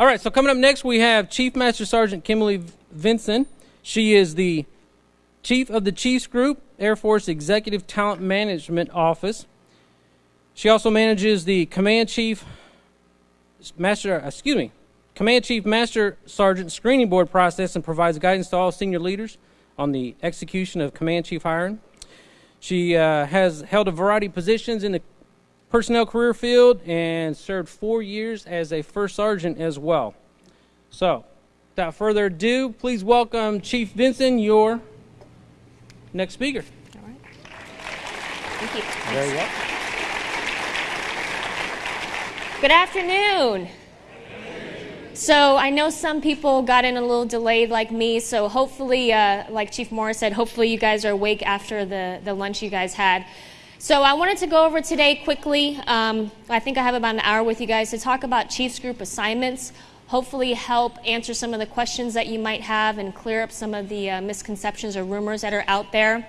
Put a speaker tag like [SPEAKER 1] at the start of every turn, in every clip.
[SPEAKER 1] All right, so coming up next, we have Chief Master Sergeant Kimberly Vinson. She is the Chief of the Chiefs Group, Air Force Executive Talent Management Office. She also manages the Command Chief Master, excuse me, Command Chief Master Sergeant Screening Board process and provides guidance to all senior leaders on the execution of Command Chief hiring. She uh, has held a variety of positions in the personnel career field and served four years as a first sergeant as well. So, without further ado, please welcome Chief Vinson, your next speaker.
[SPEAKER 2] All right. Thank you.
[SPEAKER 1] Very well.
[SPEAKER 2] Good afternoon. So I know some people got in a little delayed like me, so hopefully, uh, like Chief Morris said, hopefully you guys are awake after the, the lunch you guys had. So I wanted to go over today quickly. Um, I think I have about an hour with you guys to talk about Chiefs Group assignments, hopefully help answer some of the questions that you might have and clear up some of the uh, misconceptions or rumors that are out there.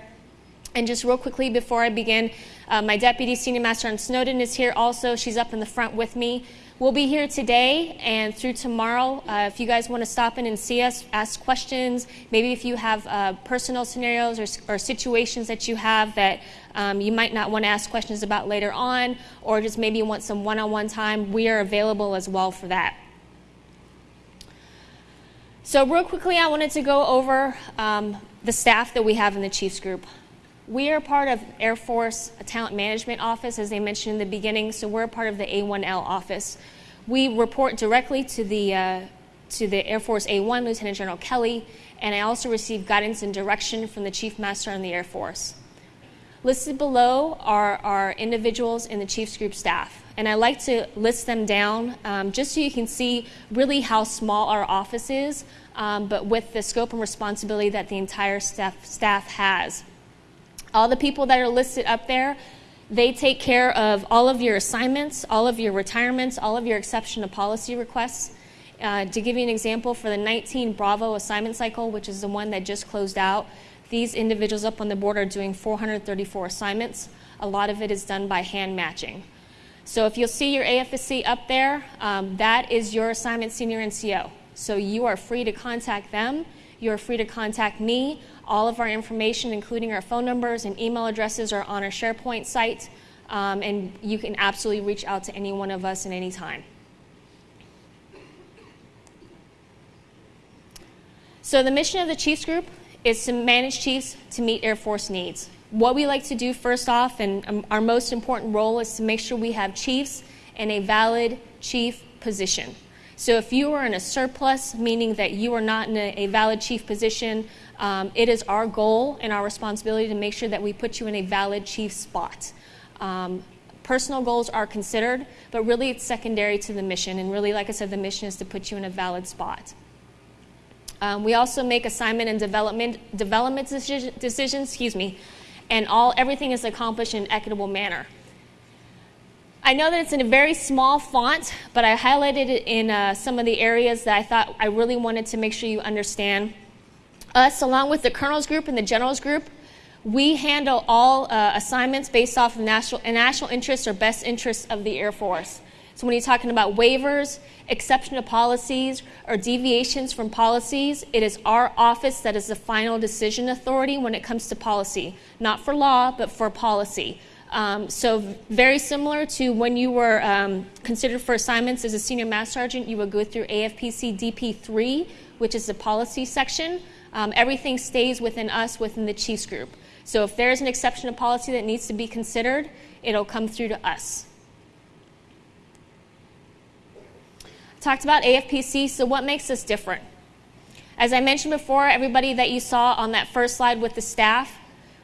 [SPEAKER 2] And just real quickly before I begin, uh, my deputy senior master on Snowden is here also. She's up in the front with me. We'll be here today and through tomorrow. Uh, if you guys want to stop in and see us, ask questions, maybe if you have uh, personal scenarios or, or, situations that you have that um, you might not want to ask questions about later on, or just maybe you want some one on one time, we are available as well for that. So, real quickly, I wanted to go over um, the staff that we have in the Chiefs Group. We are part of Air Force Talent Management Office, as they mentioned in the beginning, so we're part of the A1L office. We report directly to the, uh, to the Air Force A1, Lieutenant General Kelly, and I also receive guidance and direction from the Chief Master on the Air Force. Listed below are our individuals in the Chiefs Group staff, and I like to list them down um, just so you can see really how small our office is, um, but with the scope and responsibility that the entire staff, staff has. All the people that are listed up there, they take care of all of your assignments, all of your retirements, all of your exception to policy requests. Uh, to give you an example, for the 19 Bravo assignment cycle, which is the one that just closed out, these individuals up on the board are doing 434 assignments. A lot of it is done by hand matching. So if you'll see your AFSC up there, um, that is your assignment senior NCO. So you are free to contact them. You are free to contact me. All of our information, including our phone numbers and email addresses, are on our SharePoint site, um, and you can absolutely reach out to any one of us at any time. So, the mission of the Chiefs Group is to manage Chiefs to meet Air Force needs. What we like to do first off, and um, our most important role, is to make sure we have Chiefs in a valid Chief position. So if you are in a surplus, meaning that you are not in a, a valid chief position, um, it is our goal and our responsibility to make sure that we put you in a valid chief spot. Um, personal goals are considered, but really it's secondary to the mission. And really, like I said, the mission is to put you in a valid spot. Um, we also make assignment and development development decision, decisions, excuse me, and all everything is accomplished in an equitable manner. I know that it's in a very small font, but I highlighted it in uh, some of the areas that I thought I really wanted to make sure you understand. Us, along with the colonels group and the generals group, we handle all uh, assignments based off of national, national interests or best interests of the Air Force. So when you're talking about waivers, exception to policies, or deviations from policies, it is our office that is the final decision authority when it comes to policy. Not for law, but for policy. Um, so very similar to when you were um, considered for assignments as a senior master sergeant, you would go through AFPC DP3, which is the policy section. Um, everything stays within us, within the Chiefs group. So if there's an exception to policy that needs to be considered, it'll come through to us. Talked about AFPC, so what makes us different? As I mentioned before, everybody that you saw on that first slide with the staff,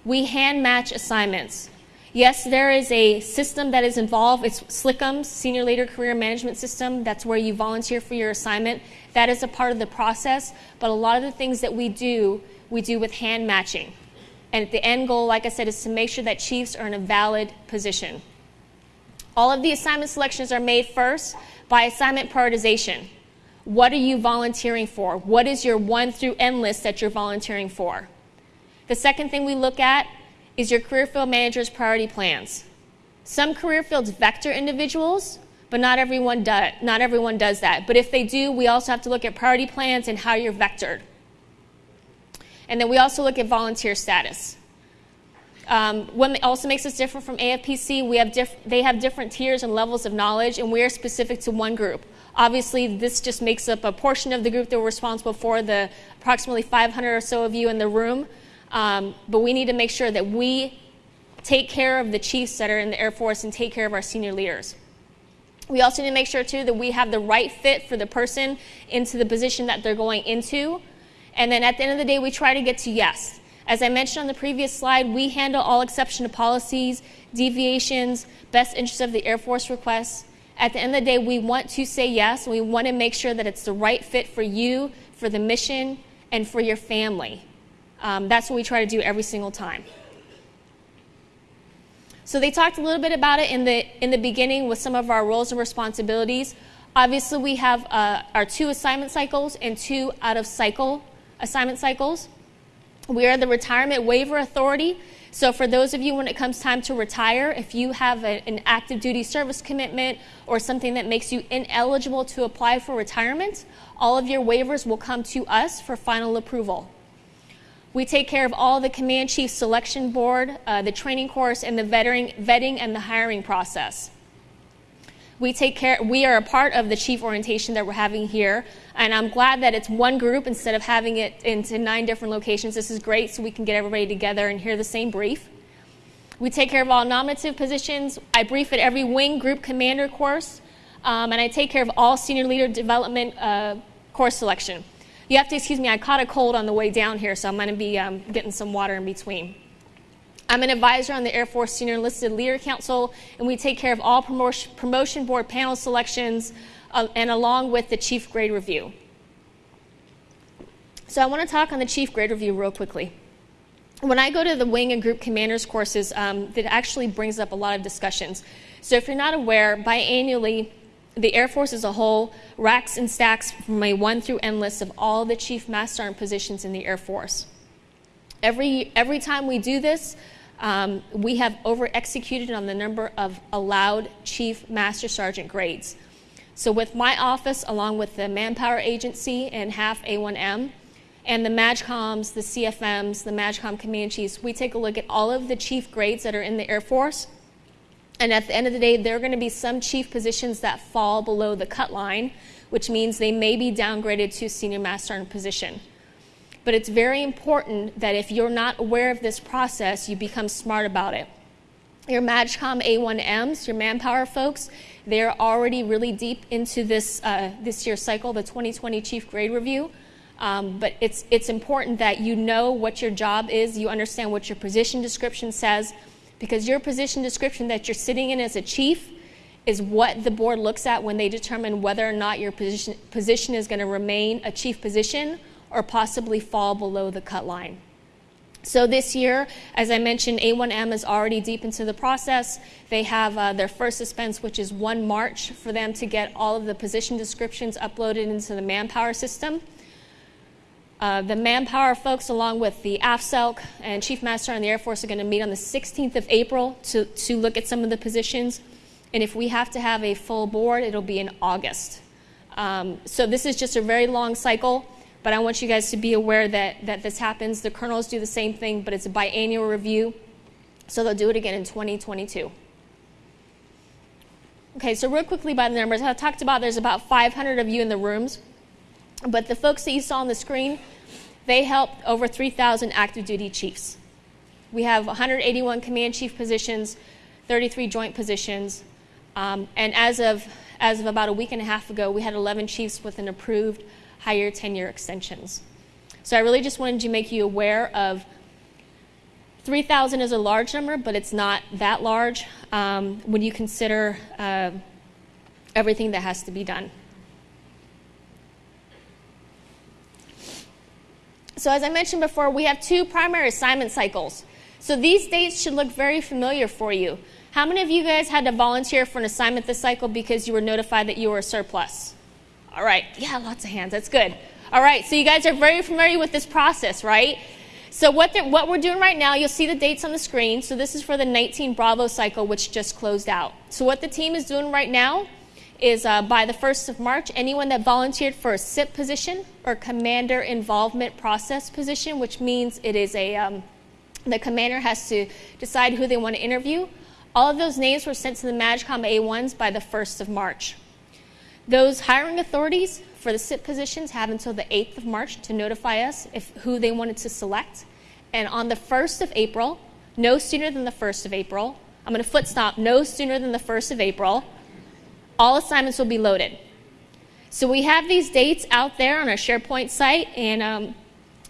[SPEAKER 2] we hand match assignments. Yes, there is a system that is involved. It's SLCMS, Senior Leader Career Management System. That's where you volunteer for your assignment. That is a part of the process. But a lot of the things that we do, we do with hand matching. And the end goal, like I said, is to make sure that chiefs are in a valid position. All of the assignment selections are made first by assignment prioritization. What are you volunteering for? What is your one through N list that you're volunteering for? The second thing we look at is your career field manager's priority plans. Some career fields vector individuals, but not everyone, do, not everyone does that. But if they do, we also have to look at priority plans and how you're vectored. And then we also look at volunteer status. Um, what also makes us different from AFPC, we have they have different tiers and levels of knowledge, and we are specific to one group. Obviously, this just makes up a portion of the group that we're responsible for, the approximately 500 or so of you in the room. Um, but we need to make sure that we take care of the chiefs that are in the Air Force and take care of our senior leaders. We also need to make sure, too, that we have the right fit for the person into the position that they're going into. And then at the end of the day, we try to get to yes. As I mentioned on the previous slide, we handle all exception to policies, deviations, best interest of the Air Force requests. At the end of the day, we want to say yes, we want to make sure that it's the right fit for you, for the mission, and for your family. Um, that's what we try to do every single time. So they talked a little bit about it in the in the beginning with some of our roles and responsibilities. Obviously, we have uh, our two assignment cycles and two out of cycle assignment cycles. We are the retirement waiver authority. So, for those of you when it comes time to retire, if you have a, an active duty service commitment or something that makes you ineligible to apply for retirement, all of your waivers will come to us for final approval. We take care of all the command chief selection board, uh, the training course, and the vetting, vetting and the hiring process. We take care. We are a part of the chief orientation that we're having here, and I'm glad that it's one group instead of having it into nine different locations. This is great, so we can get everybody together and hear the same brief. We take care of all nominative positions. I brief at every wing group commander course, um, and I take care of all senior leader development uh, course selection. You have to excuse me, I caught a cold on the way down here, so I'm going to be um, getting some water in between. I'm an advisor on the Air Force Senior Enlisted Leader Council, and we take care of all promotion, board panel selections uh, and along with the chief grade review. So I want to talk on the chief grade review real quickly. When I go to the wing and group commanders courses, um, that actually brings up a lot of discussions. So if you're not aware, biannually, the Air Force as a whole racks and stacks from a one through N list of all the chief master sergeant positions in the Air Force. Every, every time we do this, um, we have over executed on the number of allowed chief master sergeant grades. So, with my office, along with the Manpower Agency and HAF A1M, and the MAJCOMs, the CFMs, the MAJCOM command chiefs, we take a look at all of the chief grades that are in the Air Force and at the end of the day, there are going to be some chief positions that fall below the cut line, which means they may be downgraded to senior master sergeant position. But it's very important that if you're not aware of this process, you become smart about it. Your MAJCOM A1Ms, your manpower folks, they're already really deep into this, uh, this year's cycle, the 2020 Chief Grade Review. Um, but it's, it's important that you know what your job is, you understand what your position description says, because your position description that you're sitting in as a chief is what the board looks at when they determine whether or not your position, position is going to remain a chief position or possibly fall below the cut line. So this year, as I mentioned, A1M is already deep into the process. They have uh, their first suspense, which is 1 March, for them to get all of the position descriptions uploaded into the manpower system. Uh, the manpower folks, along with the AFSELC and Chief Master on the Air Force, are going to meet on the 16th of April to, to look at some of the positions. And if we have to have a full board, it'll be in August. Um, so this is just a very long cycle, but I want you guys to be aware that, that this happens. The colonels do the same thing, but it's a biannual review, so they'll do it again in 2022. Okay, so real quickly by the numbers, I talked about there's about 500 of you in the rooms. But the folks that you saw on the screen, they helped over 3,000 active duty chiefs. We have 181 command chief positions, 33 joint positions, um, and as of, as of about a week and a half ago, we had 11 chiefs with an approved higher tenure extensions. So I really just wanted to make you aware of 3,000 is a large number, but it's not that large um, when you consider uh, everything that has to be done. So as I mentioned before, we have two primary assignment cycles. So these dates should look very familiar for you. How many of you guys had to volunteer for an assignment this cycle because you were notified that you were a surplus? All right, yeah, lots of hands, that's good. All right, so you guys are very familiar with this process, right? So what, what we're doing right now, you'll see the dates on the screen. So this is for the 19 Bravo cycle, which just closed out. So what the team is doing right now is uh, by the 1st of March, anyone that volunteered for a CIP position or Commander Involvement Process position, which means it is a, um, the commander has to decide who they want to interview. All of those names were sent to the MAJCOM A1s by the 1st of March. Those hiring authorities for the CIP positions have until the 8th of March to notify us if who they wanted to select. And on the 1st of April, no sooner than the 1st of April, I'm going to foot stop, no sooner than the 1st of April, all assignments will be loaded. So we have these dates out there on our SharePoint site and, um,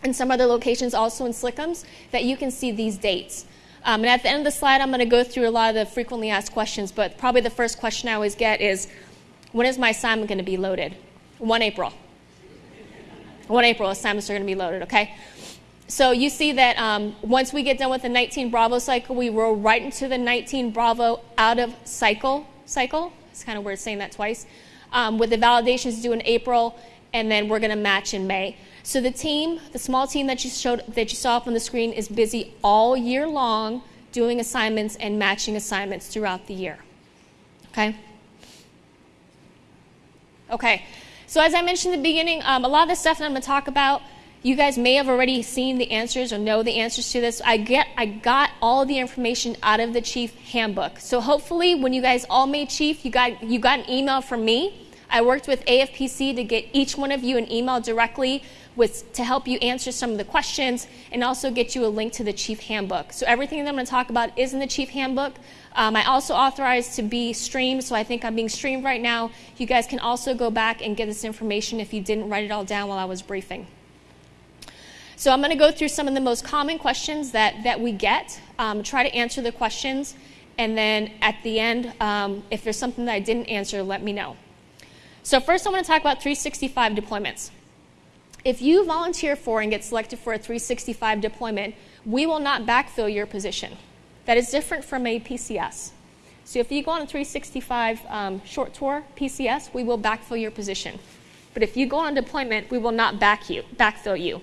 [SPEAKER 2] and some other locations also in Slickums that you can see these dates. Um, and at the end of the slide, I'm going to go through a lot of the frequently asked questions, but probably the first question I always get is, when is my assignment going to be loaded? 1 April. 1 April, assignments are going to be loaded, okay? So you see that um, once we get done with the 19 Bravo cycle, we roll right into the 19 Bravo out of cycle cycle. It's kind of weird saying that twice. Um, with the validations due in April, and then we're going to match in May. So the team, the small team that you showed that you saw up on the screen, is busy all year long doing assignments and matching assignments throughout the year. Okay. Okay. So as I mentioned in the beginning, um, a lot of the stuff that I'm going to talk about you guys may have already seen the answers or know the answers to this. I get I got all the information out of the chief handbook. So hopefully when you guys all made chief, you got you got an email from me. I worked with AFPC to get each one of you an email directly with to help you answer some of the questions and also get you a link to the chief handbook. So everything that I'm going to talk about is in the chief handbook. Um, I also authorized to be streamed, so I think I'm being streamed right now. You guys can also go back and get this information if you didn't write it all down while I was briefing. So I'm going to go through some of the most common questions that, that we get, um, try to answer the questions, and then at the end, um, if there's something that I didn't answer, let me know. So first I want to talk about 365 deployments. If you volunteer for and get selected for a 365 deployment, we will not backfill your position. That is different from a PCS. So if you go on a 365 um, short tour PCS, we will backfill your position. But if you go on deployment, we will not back you, backfill you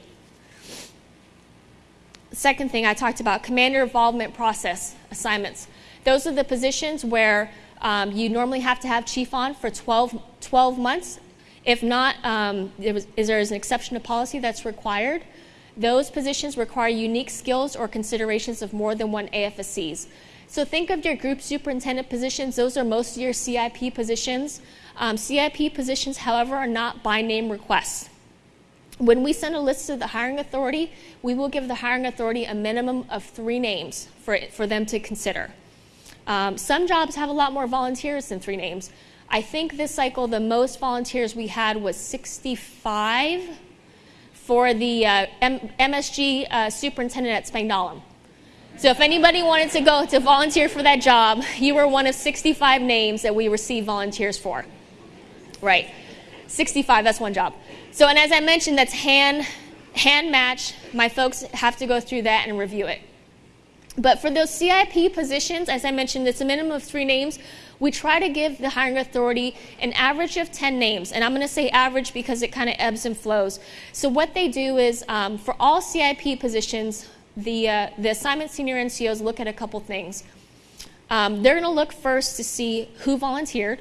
[SPEAKER 2] second thing I talked about, commander involvement process assignments. Those are the positions where um, you normally have to have chief on for 12, 12 months. If not, um, was, is there an exception to policy that's required. Those positions require unique skills or considerations of more than one AFSCs. So think of your group superintendent positions. Those are most of your CIP positions. Um, CIP positions, however, are not by name requests. When we send a list to the hiring authority, we will give the hiring authority a minimum of three names for, it, for them to consider. Um, some jobs have a lot more volunteers than three names. I think this cycle, the most volunteers we had was 65 for the uh, MSG uh, superintendent at Spangdahlem. So if anybody wanted to go to volunteer for that job, you were one of 65 names that we received volunteers for. Right. 65, that's one job. So, and as I mentioned, that's hand, hand match. My folks have to go through that and review it. But for those CIP positions, as I mentioned, it's a minimum of three names. We try to give the hiring authority an average of 10 names. And I'm going to say average because it kind of ebbs and flows. So, what they do is um, for all CIP positions, the, uh, the assignment senior NCOs look at a couple things. Um, they're going to look first to see who volunteered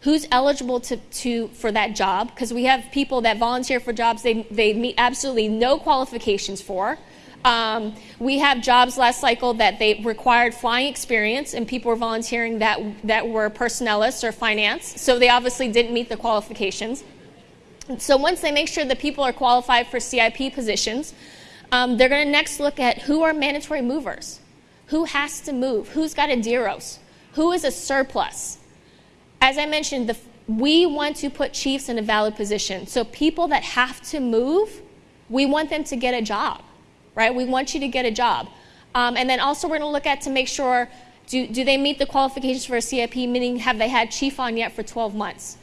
[SPEAKER 2] who's eligible to, to for that job because we have people that volunteer for jobs they, they meet absolutely no qualifications for. Um, we have jobs last cycle that they required flying experience and people were volunteering that, that were personnelists or finance so they obviously didn't meet the qualifications. So once they make sure that people are qualified for CIP positions um, they're going to next look at who are mandatory movers who has to move who's got a DEROS who is a surplus as I mentioned, the, we want to put chiefs in a valid position. So people that have to move, we want them to get a job, right? We want you to get a job. Um, and then also we're going to look at to make sure, do, do they meet the qualifications for a CIP, meaning have they had chief on yet for 12 months?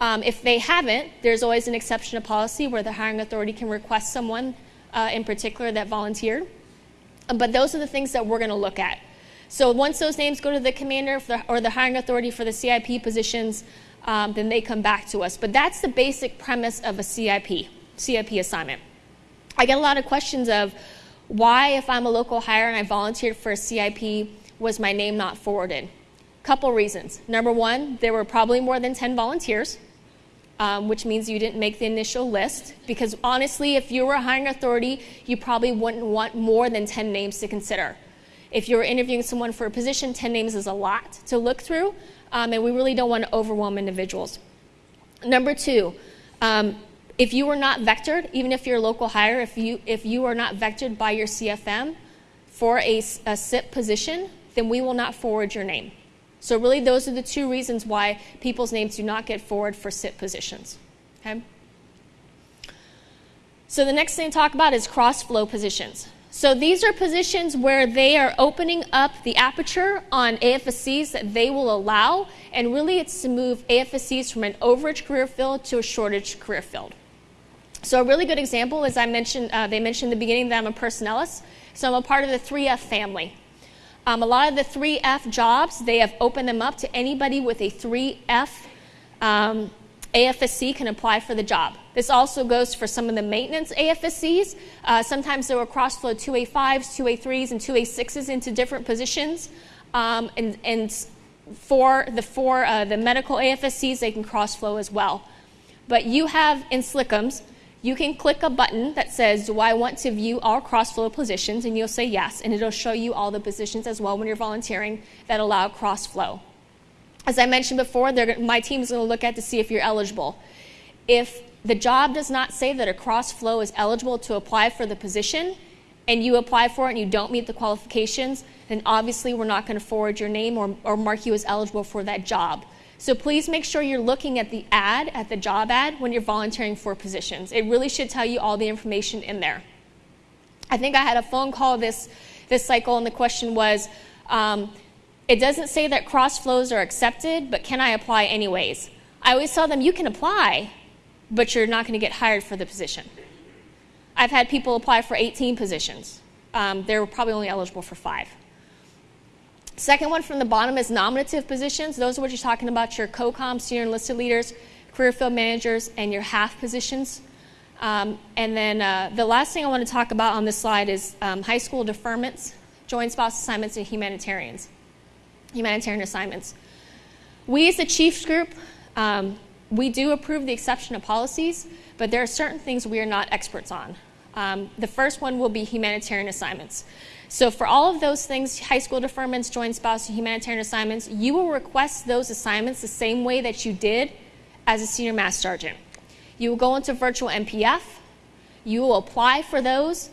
[SPEAKER 2] Um, if they haven't, there's always an exception to policy where the hiring authority can request someone uh, in particular that volunteered. But those are the things that we're going to look at. So once those names go to the commander or the hiring authority for the CIP positions, um, then they come back to us. But that's the basic premise of a CIP, CIP assignment. I get a lot of questions of why, if I'm a local hire and I volunteered for a CIP, was my name not forwarded? Couple reasons. Number one, there were probably more than 10 volunteers, um, which means you didn't make the initial list. Because honestly, if you were a hiring authority, you probably wouldn't want more than 10 names to consider. If you're interviewing someone for a position, 10 names is a lot to look through, um, and we really don't want to overwhelm individuals. Number two, um, if you are not vectored, even if you're a local hire, if you, if you are not vectored by your CFM for a, a CIP position, then we will not forward your name. So really those are the two reasons why people's names do not get forward for CIP positions. Okay? So the next thing to talk about is cross-flow positions. So these are positions where they are opening up the aperture on AFSCs that they will allow, and really it's to move AFSCs from an overage career field to a shortage career field. So a really good example is I mentioned, uh, they mentioned in the beginning that I'm a personnelist, so I'm a part of the 3F family. Um, a lot of the 3F jobs, they have opened them up to anybody with a 3F um, AFSC can apply for the job. This also goes for some of the maintenance AFSCs. Uh, sometimes there will cross-flow 2A5s, 2A3s, and 2A6s into different positions. Um, and, and, for the for uh, the medical AFSCs, they can cross-flow as well. But you have in Slickums, you can click a button that says, do I want to view all cross-flow positions? And you'll say yes, and it'll show you all the positions as well when you're volunteering that allow cross-flow. As I mentioned before, my team is going to look at to see if you're eligible. If the job does not say that a cross flow is eligible to apply for the position, and you apply for it and you don't meet the qualifications, then obviously we're not going to forward your name or, or mark you as eligible for that job. So please make sure you're looking at the ad, at the job ad, when you're volunteering for positions. It really should tell you all the information in there. I think I had a phone call this, this cycle, and the question was, um, it doesn't say that cross flows are accepted, but can I apply anyways? I always tell them you can apply, but you're not going to get hired for the position. I've had people apply for 18 positions. Um, they're probably only eligible for five. Second one from the bottom is nominative positions. Those are what you're talking about your COCOM, senior enlisted leaders, career field managers, and your HAF positions. Um, and then uh, the last thing I want to talk about on this slide is um, high school deferments, joint spouse assignments, and humanitarians humanitarian assignments. We as the Chiefs group, um, we do approve the exception of policies, but there are certain things we are not experts on. Um, the first one will be humanitarian assignments. So for all of those things, high school deferments, joint spouse, humanitarian assignments, you will request those assignments the same way that you did as a senior master sergeant. You will go into virtual MPF. You will apply for those,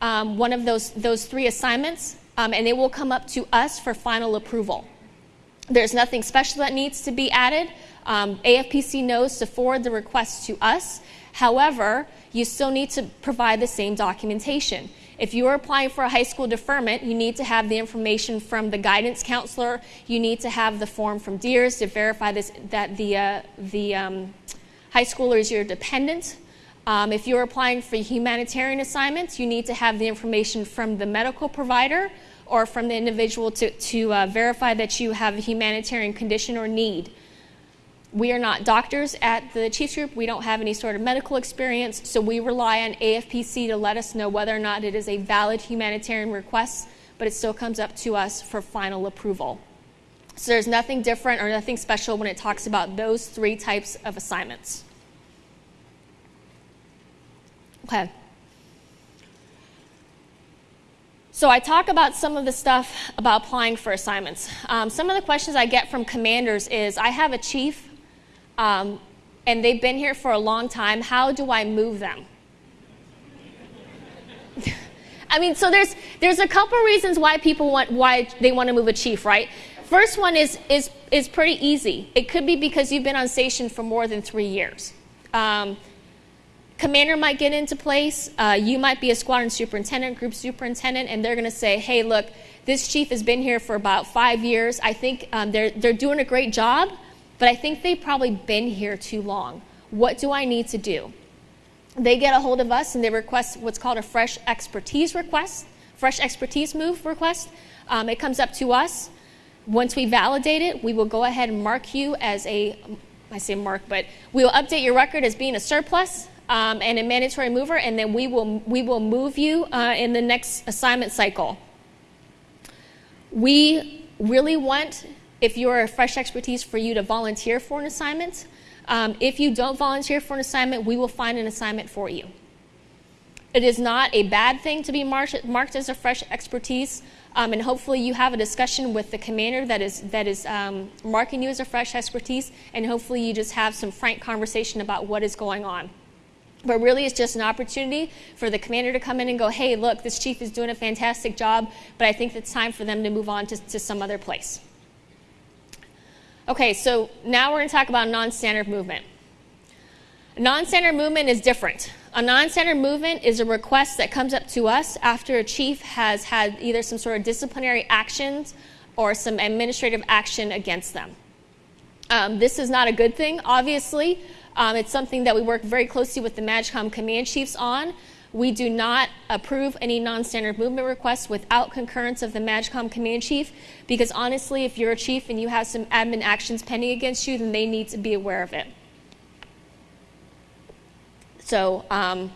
[SPEAKER 2] um, one of those, those three assignments, um, and it will come up to us for final approval. There's nothing special that needs to be added. Um, AFPC knows to forward the request to us. However, you still need to provide the same documentation. If you are applying for a high school deferment, you need to have the information from the guidance counselor. You need to have the form from DEERS to verify this, that the, uh, the um, high schooler is your dependent. Um, if you're applying for humanitarian assignments, you need to have the information from the medical provider or from the individual to, to uh, verify that you have a humanitarian condition or need. We are not doctors at the Chiefs Group. We don't have any sort of medical experience, so we rely on AFPC to let us know whether or not it is a valid humanitarian request, but it still comes up to us for final approval. So there's nothing different or nothing special when it talks about those three types of assignments. Okay. So I talk about some of the stuff about applying for assignments. Um, some of the questions I get from commanders is, I have a chief, um, and they've been here for a long time. How do I move them? I mean, so there's there's a couple reasons why people want why they want to move a chief, right? First one is is is pretty easy. It could be because you've been on station for more than three years. Um, commander might get into place. Uh, you might be a squadron superintendent, group superintendent, and they're going to say, hey, look, this chief has been here for about five years. I think um, they're, they're doing a great job, but I think they've probably been here too long. What do I need to do? They get a hold of us and they request what's called a fresh expertise request, fresh expertise move request. Um, it comes up to us. Once we validate it, we will go ahead and mark you as a, I say mark, but we will update your record as being a surplus um, and a mandatory mover, and then we will, we will move you uh, in the next assignment cycle. We really want if you're a fresh expertise for you to volunteer for an assignment. Um, if you don't volunteer for an assignment, we will find an assignment for you. It is not a bad thing to be marked, marked as a fresh expertise, um, and hopefully you have a discussion with the commander that is, that is um, marking you as a fresh expertise, and hopefully you just have some frank conversation about what is going on. But really, it's just an opportunity for the commander to come in and go, hey, look, this chief is doing a fantastic job, but I think it's time for them to move on to, to some other place. Okay, so now we're going to talk about non standard movement. Non standard movement is different. A non standard movement is a request that comes up to us after a chief has had either some sort of disciplinary actions or some administrative action against them. Um, this is not a good thing, obviously. Um, it's something that we work very closely with the MAJCOM command chiefs on. We do not approve any non-standard movement requests without concurrence of the MAJCOM command chief because honestly, if you're a chief and you have some admin actions pending against you, then they need to be aware of it. So um,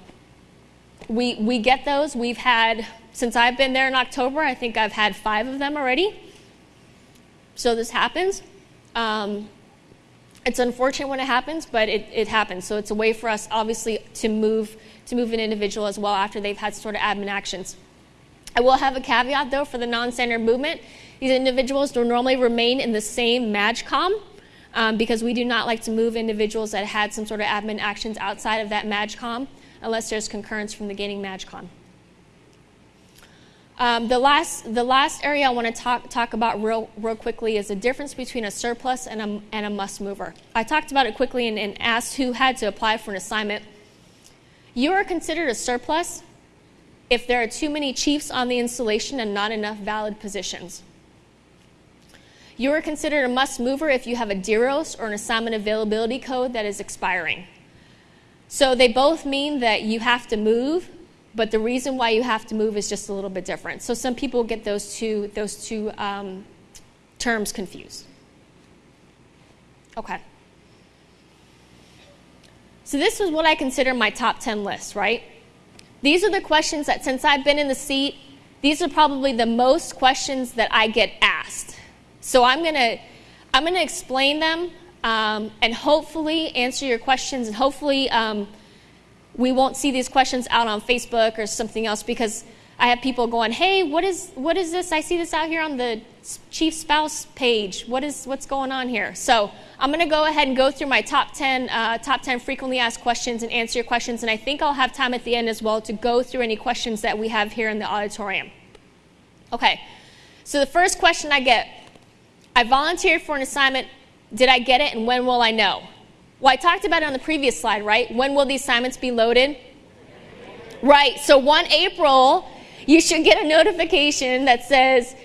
[SPEAKER 2] we, we get those. We've had, since I've been there in October, I think I've had five of them already. So this happens. Um, it's unfortunate when it happens, but it, it happens. So it's a way for us, obviously, to move to move an individual as well after they've had sort of admin actions. I will have a caveat though for the non-standard movement. These individuals will normally remain in the same MAJCOM um, because we do not like to move individuals that had some sort of admin actions outside of that MAJCOM unless there's concurrence from the gaining MAJCOM. Um, the, last, the last area I want to talk, talk about real, real quickly is the difference between a surplus and a, and a must mover. I talked about it quickly and, and asked who had to apply for an assignment. You are considered a surplus if there are too many chiefs on the installation and not enough valid positions. You are considered a must mover if you have a DEROS or an assignment availability code that is expiring. So they both mean that you have to move, but the reason why you have to move is just a little bit different. So some people get those two, those two um, terms confused. Okay. So this was what I consider my top 10 list, right? These are the questions that since I've been in the seat, these are probably the most questions that I get asked. So I'm to I'm to explain them um, and hopefully answer your questions. And hopefully um, we won't see these questions out on Facebook or something else because I have people going, "Hey, what is what is this? I see this out here on the chief spouse page. What is what's going on here?" So I'm going to go ahead and go through my top 10 uh, top 10 frequently asked questions and answer your questions. And I think I'll have time at the end as well to go through any questions that we have here in the auditorium. Okay. So the first question I get I volunteered for an assignment. Did I get it and when will I know? Well, I talked about it on the previous slide, right? When will the assignments be loaded? Right, so 1 April, you should get a notification that says,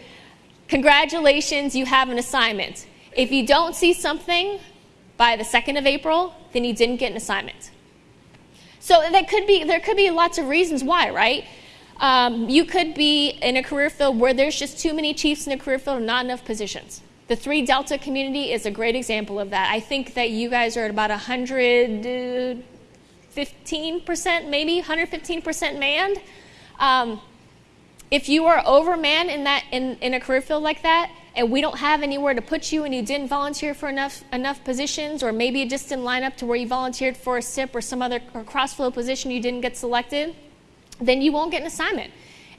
[SPEAKER 2] Congratulations, you have an assignment. If you don't see something by the 2nd of April, then you didn't get an assignment. So that could be, there could be lots of reasons why, right? Um, you could be in a career field where there's just too many chiefs in a career field and not enough positions. The three Delta community is a great example of that. I think that you guys are at about 115%, maybe 115% manned. Um, if you are overmanned in that in, in a career field like that, and we don't have anywhere to put you, and you didn't volunteer for enough enough positions, or maybe it just didn't line up to where you volunteered for a CIP or some other or crossflow position, you didn't get selected, then you won't get an assignment.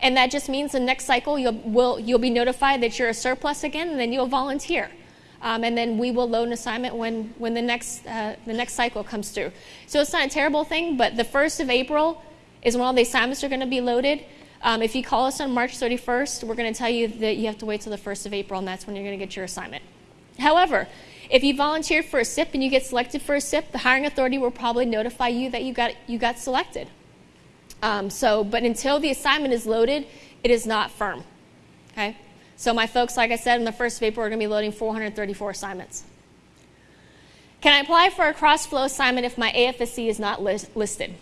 [SPEAKER 2] And that just means the next cycle you'll, will, you'll be notified that you're a surplus again, and then you'll volunteer. Um, and then we will load an assignment when, when the, next, uh, the next cycle comes through. So it's not a terrible thing, but the 1st of April is when all the assignments are going to be loaded. Um, if you call us on March 31st, we're going to tell you that you have to wait till the 1st of April, and that's when you're going to get your assignment. However, if you volunteered for a CIP and you get selected for a CIP, the hiring authority will probably notify you that you got, you got selected. Um, so, but until the assignment is loaded, it is not firm. Okay? So, my folks, like I said, in the first April, we're going to be loading 434 assignments. Can I apply for a cross flow assignment if my AFSC is not listed?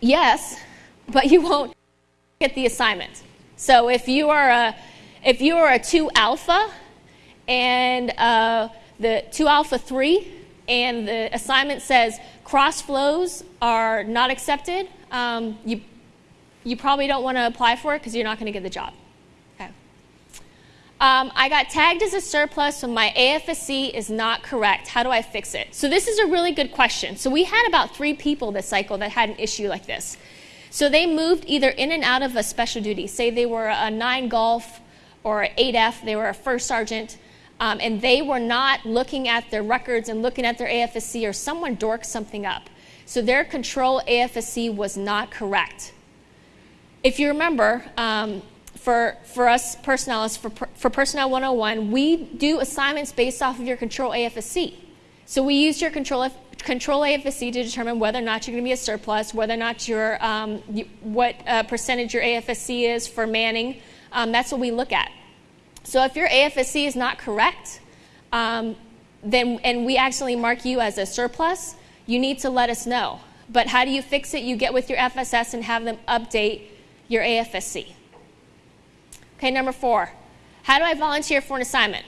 [SPEAKER 2] Yes, but you won't get the assignment. So, if you are a if you are a 2 alpha and uh, the 2 alpha 3 and the assignment says cross flows are not accepted, um, you, you probably don't want to apply for it because you're not going to get the job. Okay. Um, I got tagged as a surplus, so my AFSC is not correct. How do I fix it? So, this is a really good question. So, we had about three people this cycle that had an issue like this. So, they moved either in and out of a special duty. Say they were a 9 Golf or 8F, they were a first sergeant, um, and they were not looking at their records and looking at their AFSC, or someone dorked something up. So, their control AFSC was not correct. If you remember, um, for, for us personnel, for, for Personnel 101, we do assignments based off of your control AFSC. So we use your control, control AFSC to determine whether or not you're going to be a surplus, whether or not your, um, what uh, percentage your AFSC is for manning. Um, that's what we look at. So if your AFSC is not correct, um, then and we actually mark you as a surplus, you need to let us know. But how do you fix it? You get with your FSS and have them update your AFSC. Okay, number four. How do I volunteer for an assignment?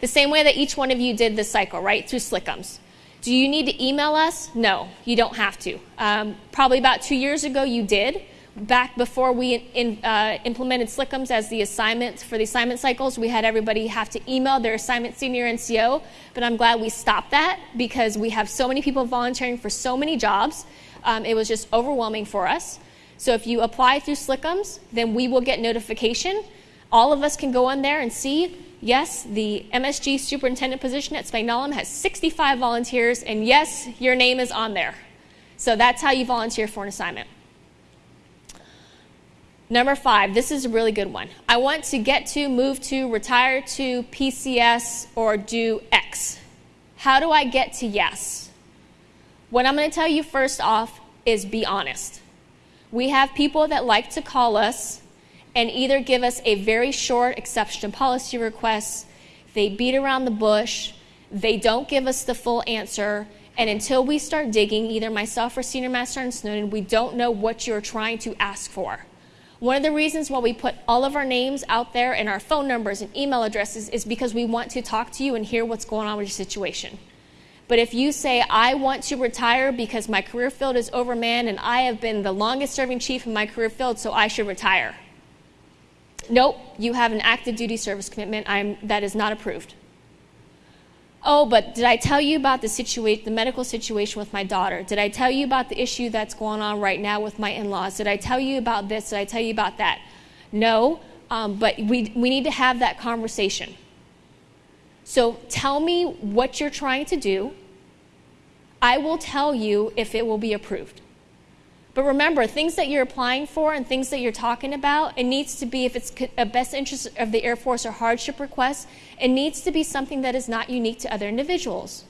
[SPEAKER 2] The same way that each one of you did this cycle, right? Through Slickums. Do you need to email us? No, you don't have to. Um, probably about two years ago, you did. Back before we in, uh, implemented Slickums as the assignment for the assignment cycles, we had everybody have to email their assignment senior NCO. But I'm glad we stopped that because we have so many people volunteering for so many jobs. Um, it was just overwhelming for us. So if you apply through Slickums, then we will get notification all of us can go on there and see, yes, the MSG superintendent position at Spangdahlem has 65 volunteers, and yes, your name is on there. So that's how you volunteer for an assignment. Number five, this is a really good one. I want to get to, move to, retire to, PCS, or do X. How do I get to yes? What I'm going to tell you first off is be honest. We have people that like to call us and either give us a very short exception policy request, they beat around the bush, they don't give us the full answer, and until we start digging, either myself or Senior Master Sergeant Snowden, we don't know what you're trying to ask for. One of the reasons why we put all of our names out there and our phone numbers and email addresses is because we want to talk to you and hear what's going on with your situation. But if you say, I want to retire because my career field is overmanned and I have been the longest serving chief in my career field, so I should retire Nope, you have an active duty service commitment. I'm, that is not approved. Oh, but did I tell you about the situation, the medical situation with my daughter? Did I tell you about the issue that's going on right now with my in-laws? Did I tell you about this? Did I tell you about that? No, um, but we, we need to have that conversation. So tell me what you're trying to do. I will tell you if it will be approved. But remember, things that you're applying for and things that you're talking about, it needs to be, if it's a best interest of the Air Force or hardship request, it needs to be something that is not unique to other individuals.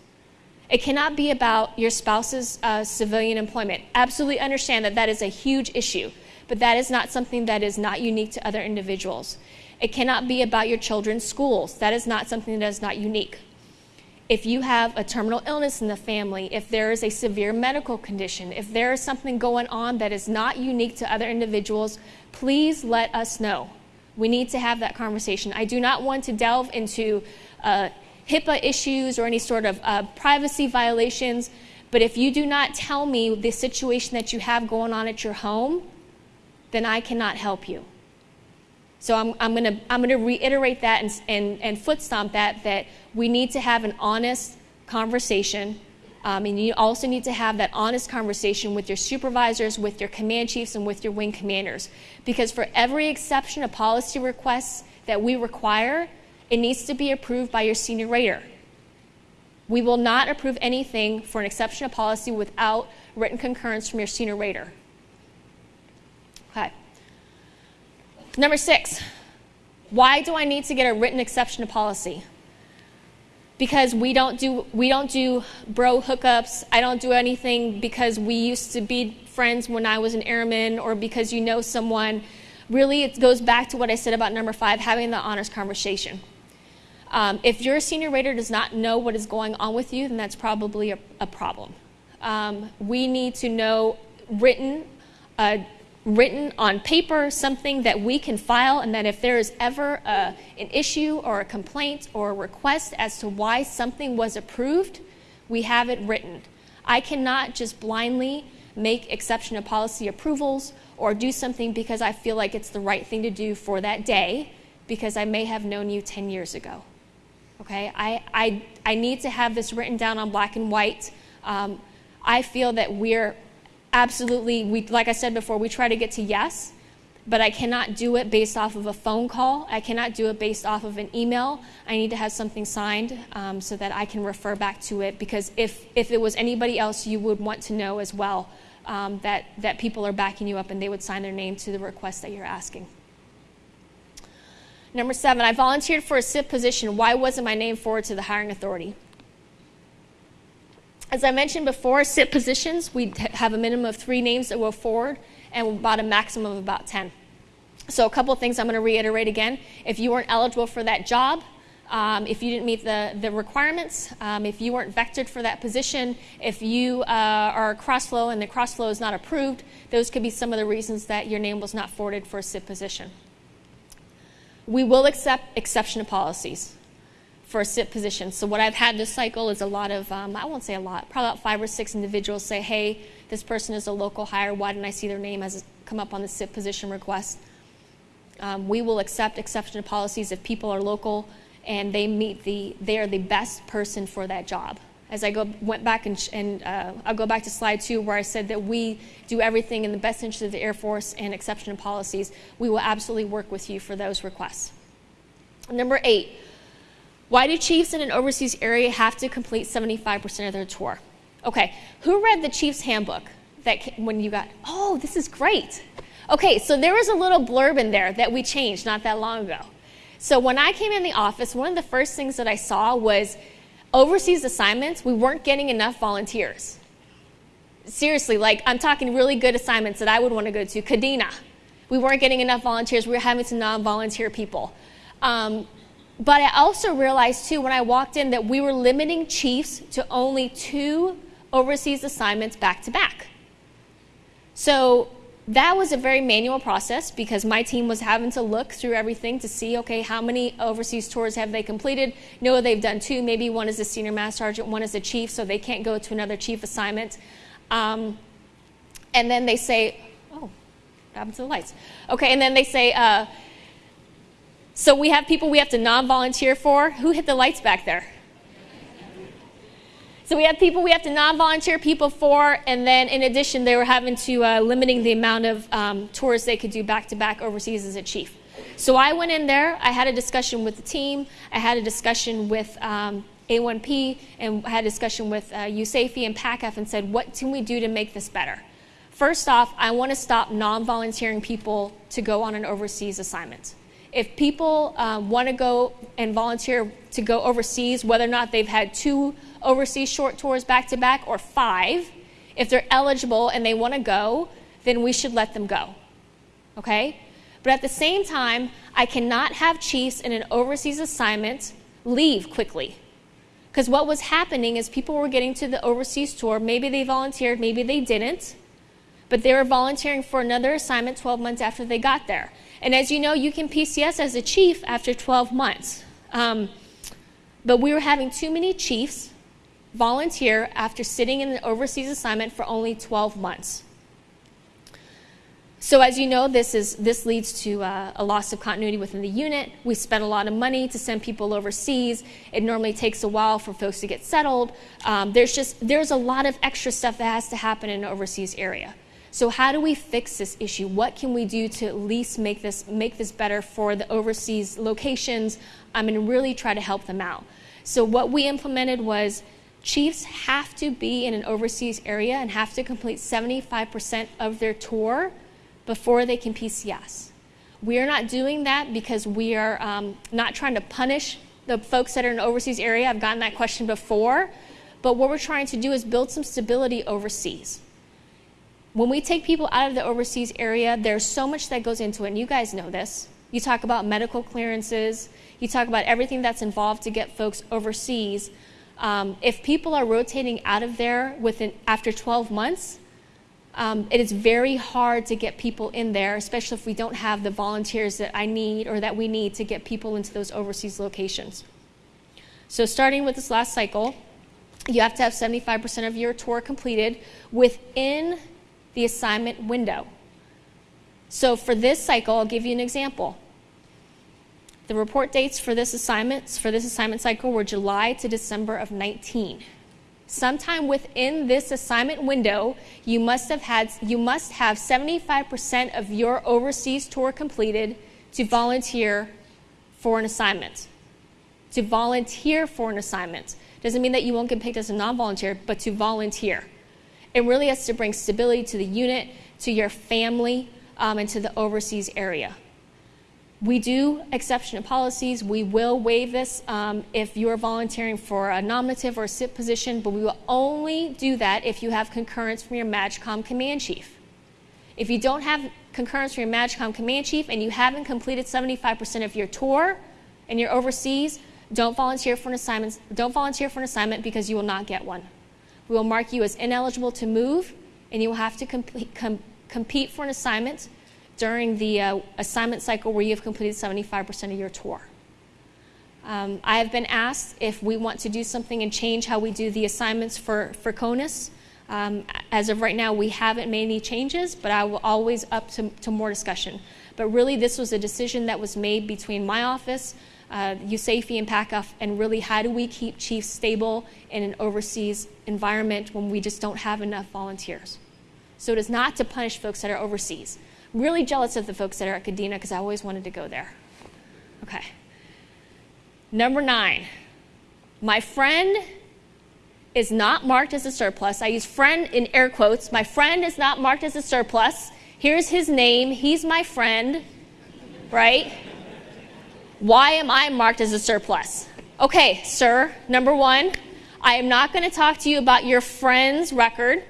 [SPEAKER 2] It cannot be about your spouse's uh, civilian employment. Absolutely understand that that is a huge issue, but that is not something that is not unique to other individuals. It cannot be about your children's schools. That is not something that is not unique if you have a terminal illness in the family, if there is a severe medical condition, if there is something going on that is not unique to other individuals, please let us know. We need to have that conversation. I do not want to delve into uh, HIPAA issues or any sort of uh, privacy violations, but if you do not tell me the situation that you have going on at your home, then I cannot help you. So I'm, I'm going to I'm gonna reiterate that and, and, and foot stomp that, that we need to have an honest conversation. Um, and you also need to have that honest conversation with your supervisors, with your command chiefs, and with your wing commanders. Because for every exception of policy requests that we require, it needs to be approved by your senior rater. We will not approve anything for an exception of policy without written concurrence from your senior rater. Okay. Number six, why do I need to get a written exception to policy? Because we don't do we don't do bro hookups. I don't do anything because we used to be friends when I was an airman or because you know someone. Really, it goes back to what I said about number five, having the honest conversation. Um, if your senior rater does not know what is going on with you, then that's probably a, a problem. Um, we need to know written uh, written on paper, something that we can file, and that if there is ever a, an issue or a complaint or a request as to why something was approved, we have it written. I cannot just blindly make exception to policy approvals or do something because I feel like it's the right thing to do for that day because I may have known you 10 years ago. Okay? I, I, I need to have this written down on black and white. Um, I feel that we're absolutely, we, like I said before, we try to get to yes, but I cannot do it based off of a phone call. I cannot do it based off of an email. I need to have something signed um, so that I can refer back to it because if, if it was anybody else, you would want to know as well um, that, that people are backing you up and they would sign their name to the request that you're asking. Number seven, I volunteered for a CIP position. Why wasn't my name forwarded to the hiring authority? As I mentioned before, CIP positions, we have a minimum of three names that will forward and about a maximum of about 10. So, a couple of things I'm going to reiterate again. If you weren't eligible for that job, um, if you didn't meet the, the requirements, um, if you weren't vectored for that position, if you uh, are crossflow and the crossflow is not approved, those could be some of the reasons that your name was not forwarded for a CIP position. We will accept exception policies for a CIP position. So what I've had this cycle is a lot of, um, I won't say a lot, probably about five or six individuals say, hey, this person is a local hire. Why didn't I see their name as come up on the CIP position request? Um, we will accept exception policies if people are local and they meet the, they are the best person for that job. As I go, went back and, and uh, I'll go back to slide two where I said that we do everything in the best interest of the Air Force and exception policies. We will absolutely work with you for those requests. Number eight, why do chiefs in an overseas area have to complete 75% of their tour? Okay, who read the Chiefs Handbook that came, when you got, oh, this is great. Okay, so there was a little blurb in there that we changed not that long ago. So when I came in the office, one of the first things that I saw was overseas assignments, we weren't getting enough volunteers. Seriously, like I'm talking really good assignments that I would want to go to. Kadena, we weren't getting enough volunteers. We were having to non volunteer people. Um, but I also realized too when I walked in that we were limiting chiefs to only two overseas assignments back to back. So that was a very manual process because my team was having to look through everything to see okay how many overseas tours have they completed? No they've done two. Maybe one is a senior master sergeant one is a chief so they can't go to another chief assignment. Um, and then they say oh what happened to the lights? Okay and then they say uh, so we have people we have to non-volunteer for. Who hit the lights back there? So we have people we have to non-volunteer people for, and then in addition, they were having to uh, limiting the amount of um, tours they could do back-to-back overseas as a chief. So I went in there. I had a discussion with the team. I had a discussion with um, A1P, and I had a discussion with uh, USAFE and PACAF, and said, what can we do to make this better? First off, I want to stop non-volunteering people to go on an overseas assignment if people um, want to go and volunteer to go overseas, whether or not they've had two overseas short tours back to back or five, if they're eligible and they want to go, then we should let them go. Okay? But at the same time, I cannot have chiefs in an overseas assignment leave quickly. Because what was happening is people were getting to the overseas tour. Maybe they volunteered, maybe they didn't. But they were volunteering for another assignment 12 months after they got there. And as you know, you can PCS as a chief after 12 months. Um, but we were having too many chiefs volunteer after sitting in an overseas assignment for only 12 months. So as you know, this, is, this leads to uh, a loss of continuity within the unit. We spend a lot of money to send people overseas. It normally takes a while for folks to get settled. Um, there's just, there's a lot of extra stuff that has to happen in an overseas area. So how do we fix this issue? What can we do to at least make this make this better for the overseas locations um, and really try to help them out? So what we implemented was chiefs have to be in an overseas area and have to complete 75% of their tour before they can PCS. We are not doing that because we are um, not trying to punish the folks that are in an overseas area. I've gotten that question before. But what we're trying to do is build some stability overseas when we take people out of the overseas area, there's so much that goes into it, and you guys know this. You talk about medical clearances, you talk about everything that's involved to get folks overseas. Um, if people are rotating out of there within after 12 months, um, it is very hard to get people in there, especially if we don't have the volunteers that I need or that we need to get people into those overseas locations. So, starting with this last cycle, you have to have 75% of your tour completed within the assignment window. So for this cycle, I'll give you an example. The report dates for this assignment for this assignment cycle were July to December of 19. Sometime within this assignment window, you must have had you must have 75% of your overseas tour completed to volunteer for an assignment. To volunteer for an assignment doesn't mean that you won't get picked as a non-volunteer, but to volunteer. It really has to bring stability to the unit, to your family, um, and to the overseas area. We do exception to policies. We will waive this um, if you are volunteering for a nominative or a CIP position, but we will only do that if you have concurrence from your MAJCOM command chief. If you don't have concurrence from your MAJCOM command chief and you haven't completed 75% of your tour and you're overseas, don't volunteer for an assignment. Don't volunteer for an assignment because you will not get one. We will mark you as ineligible to move, and you will have to complete, com- compete for an assignment during the uh, assignment cycle where you have completed 75% of your tour. Um, I have been asked if we want to do something and change how we do the assignments for, for CONUS. Um, as of right now, we haven't made any changes, but I will always up to, to more discussion. But really, this was a decision that was made between my office, uh, USAFE, and PACAF, and really how do we keep chiefs stable in an overseas environment when we just don't have enough volunteers. So it is not to punish folks that are overseas I'm really jealous of the folks that are at Kadena because I always wanted to go there. Okay. Number nine, my friend is not marked as a surplus. I use friend in air quotes. My friend is not marked as a surplus. Here's his name. He's my friend, right? Why am I marked as a surplus? Okay, sir, number one, I am not going to talk to you about your friend's record.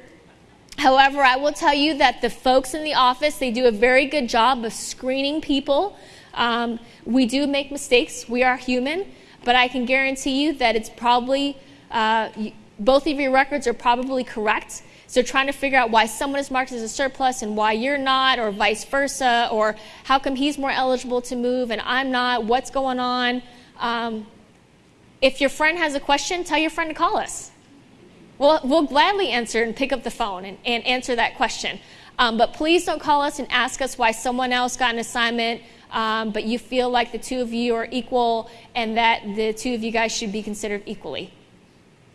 [SPEAKER 2] However, I will tell you that the folks in the office, they do a very good job of screening people. Um, we do make mistakes. We are human. But I can guarantee you that it's probably, uh, both of your records are probably correct. So trying to figure out why someone is marked as a surplus and why you're not, or vice versa, or how come he's more eligible to move and I'm not, what's going on. Um, if your friend has a question, tell your friend to call us. We'll, we'll gladly answer and pick up the phone and, and answer that question. Um, but please don't call us and ask us why someone else got an assignment, um, but you feel like the two of you are equal and that the two of you guys should be considered equally.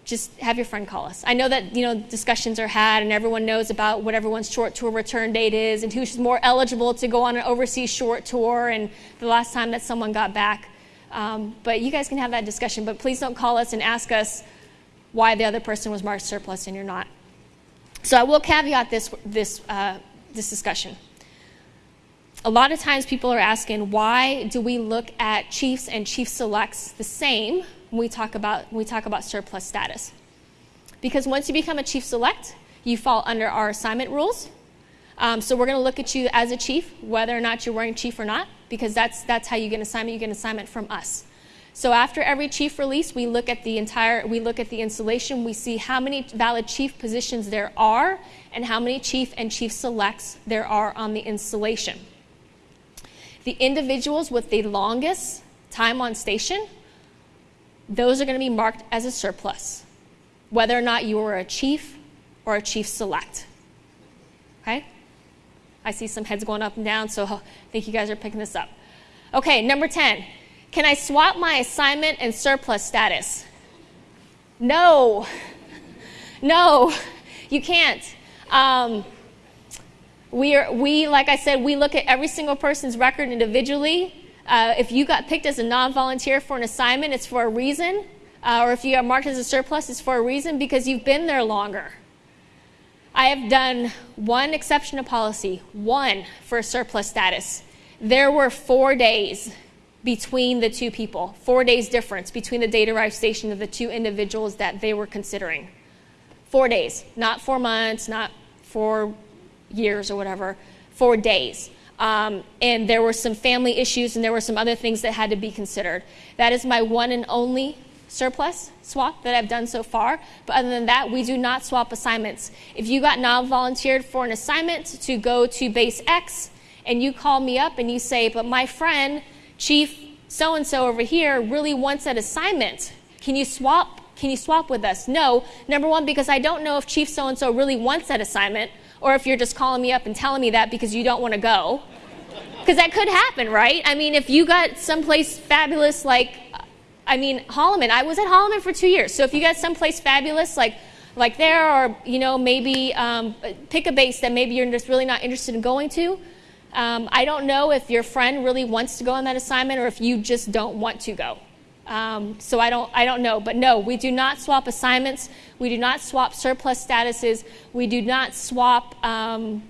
[SPEAKER 2] Just have your friend call us. I know that you know discussions are had and everyone knows about what everyone's short tour return date is and who's more eligible to go on an overseas short tour and the last time that someone got back. Um, but you guys can have that discussion. But please don't call us and ask us why the other person was marked surplus and you're not. So I will caveat this, this, uh, this discussion. A lot of times people are asking, why do we look at chiefs and chief selects the same when we talk about, we talk about surplus status? Because once you become a chief select, you fall under our assignment rules. Um, so we're going to look at you as a chief, whether or not you're wearing chief or not, because that's, that's how you get an assignment. You get an assignment from us. So after every chief release, we look at the entire, we look at the installation, we see how many valid chief positions there are and how many chief and chief selects there are on the installation. The individuals with the longest time on station, those are going to be marked as a surplus, whether or not you are a chief or a chief select. Okay? I see some heads going up and down, so I think you guys are picking this up. Okay, number 10. Can I swap my assignment and surplus status? No. No, you can't. Um, we, are, we, like I said, we look at every single person's record individually. Uh, if you got picked as a non volunteer for an assignment, it's for a reason. Uh, or if you are marked as a surplus, it's for a reason because you've been there longer. I have done one exception to policy, one for surplus status. There were four days between the two people, four days difference between the date arrived station of the two individuals that they were considering. Four days, not four months, not four years or whatever, four days. Um, and there were some family issues and there were some other things that had to be considered. That is my one and only surplus swap that I've done so far. But other than that, we do not swap assignments. If you got non volunteered for an assignment to go to base X and you call me up and you say, but my friend Chief so and so over here really wants that assignment. Can you swap? Can you swap with us? No. Number one, because I don't know if Chief so and so really wants that assignment, or if you're just calling me up and telling me that because you don't want to go. because that could happen, right? I mean, if you got someplace fabulous like, I mean, Holloman. I was at Holloman for two years. So if you got someplace fabulous like, like there, or you know, maybe um, pick a base that maybe you're just really not interested in going to. Um, I don't know if your friend really wants to go on that assignment or if you just don't want to go. Um, so I don't, I don't know. But no, we do not swap assignments. We do not swap surplus statuses. We do not swap um,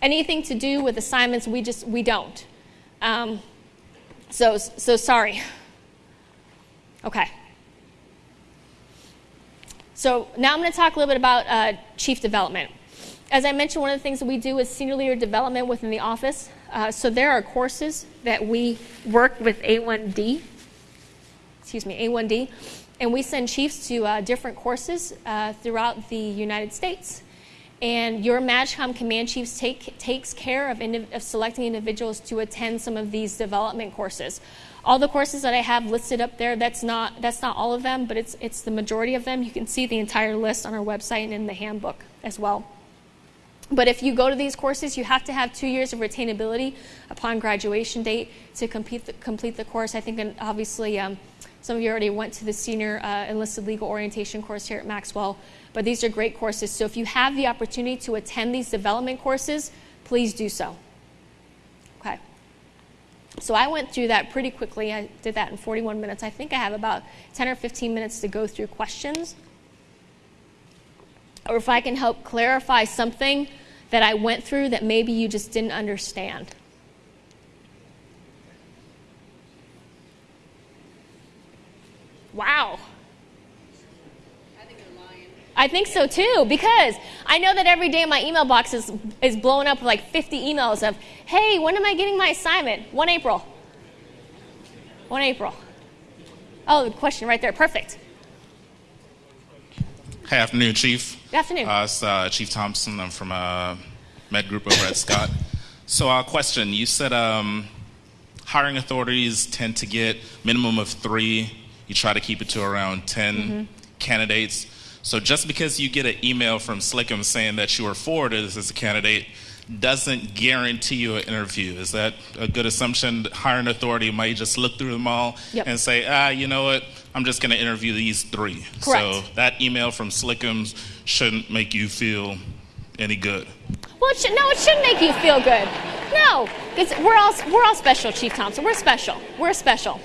[SPEAKER 2] anything to do with assignments. We just, we don't. Um, so, so sorry. Okay. So now I'm going to talk a little bit about uh, chief development. As I mentioned, one of the things that we do is senior leader development within the office. Uh, so there are courses that we work with A1D, excuse me, A1D, and we send chiefs to uh, different courses uh, throughout the United States. And your MAJCOM command chiefs take, takes care of, of selecting individuals to attend some of these development courses. All the courses that I have listed up there, that's not, that's not all of them, but it's, it's the majority of them. You can see the entire list on our website and in the handbook as well. But if you go to these courses, you have to have two years of retainability upon graduation date to complete the, complete the course. I think obviously um, some of you already went to the senior uh, enlisted legal orientation course here at Maxwell, but these are great courses. So if you have the opportunity to attend these development courses, please do so. Okay. So I went through that pretty quickly. I did that in 41 minutes. I think I have about 10 or 15 minutes to go through questions. Or if I can help clarify something that I went through that maybe you just didn't understand. Wow. I think so too, because I know that every day my email box is, is blowing up with like 50 emails of, hey, when am I getting my assignment? 1 April. 1 April. Oh, the question right there. Perfect.
[SPEAKER 3] Hey, afternoon, Chief.
[SPEAKER 2] Good afternoon.
[SPEAKER 3] Uh, it's uh, Chief Thompson. I'm from uh, Med Group over at Scott. So, uh, question: You said um, hiring authorities tend to get minimum of three. You try to keep it to around 10 mm-hmm. candidates. So, just because you get an email from Slickum saying that you are forwarded as a candidate doesn't guarantee you an interview. Is that a good assumption? Hiring authority might just look through them all yep. and say, ah, you know what? I'm just going to interview these three.
[SPEAKER 2] Correct.
[SPEAKER 3] So that email from Slickums shouldn't make you feel any good.
[SPEAKER 2] Well, it should, no, it shouldn't make you feel good. No, because we're all we're all special, Chief Thompson. We're special. We're special.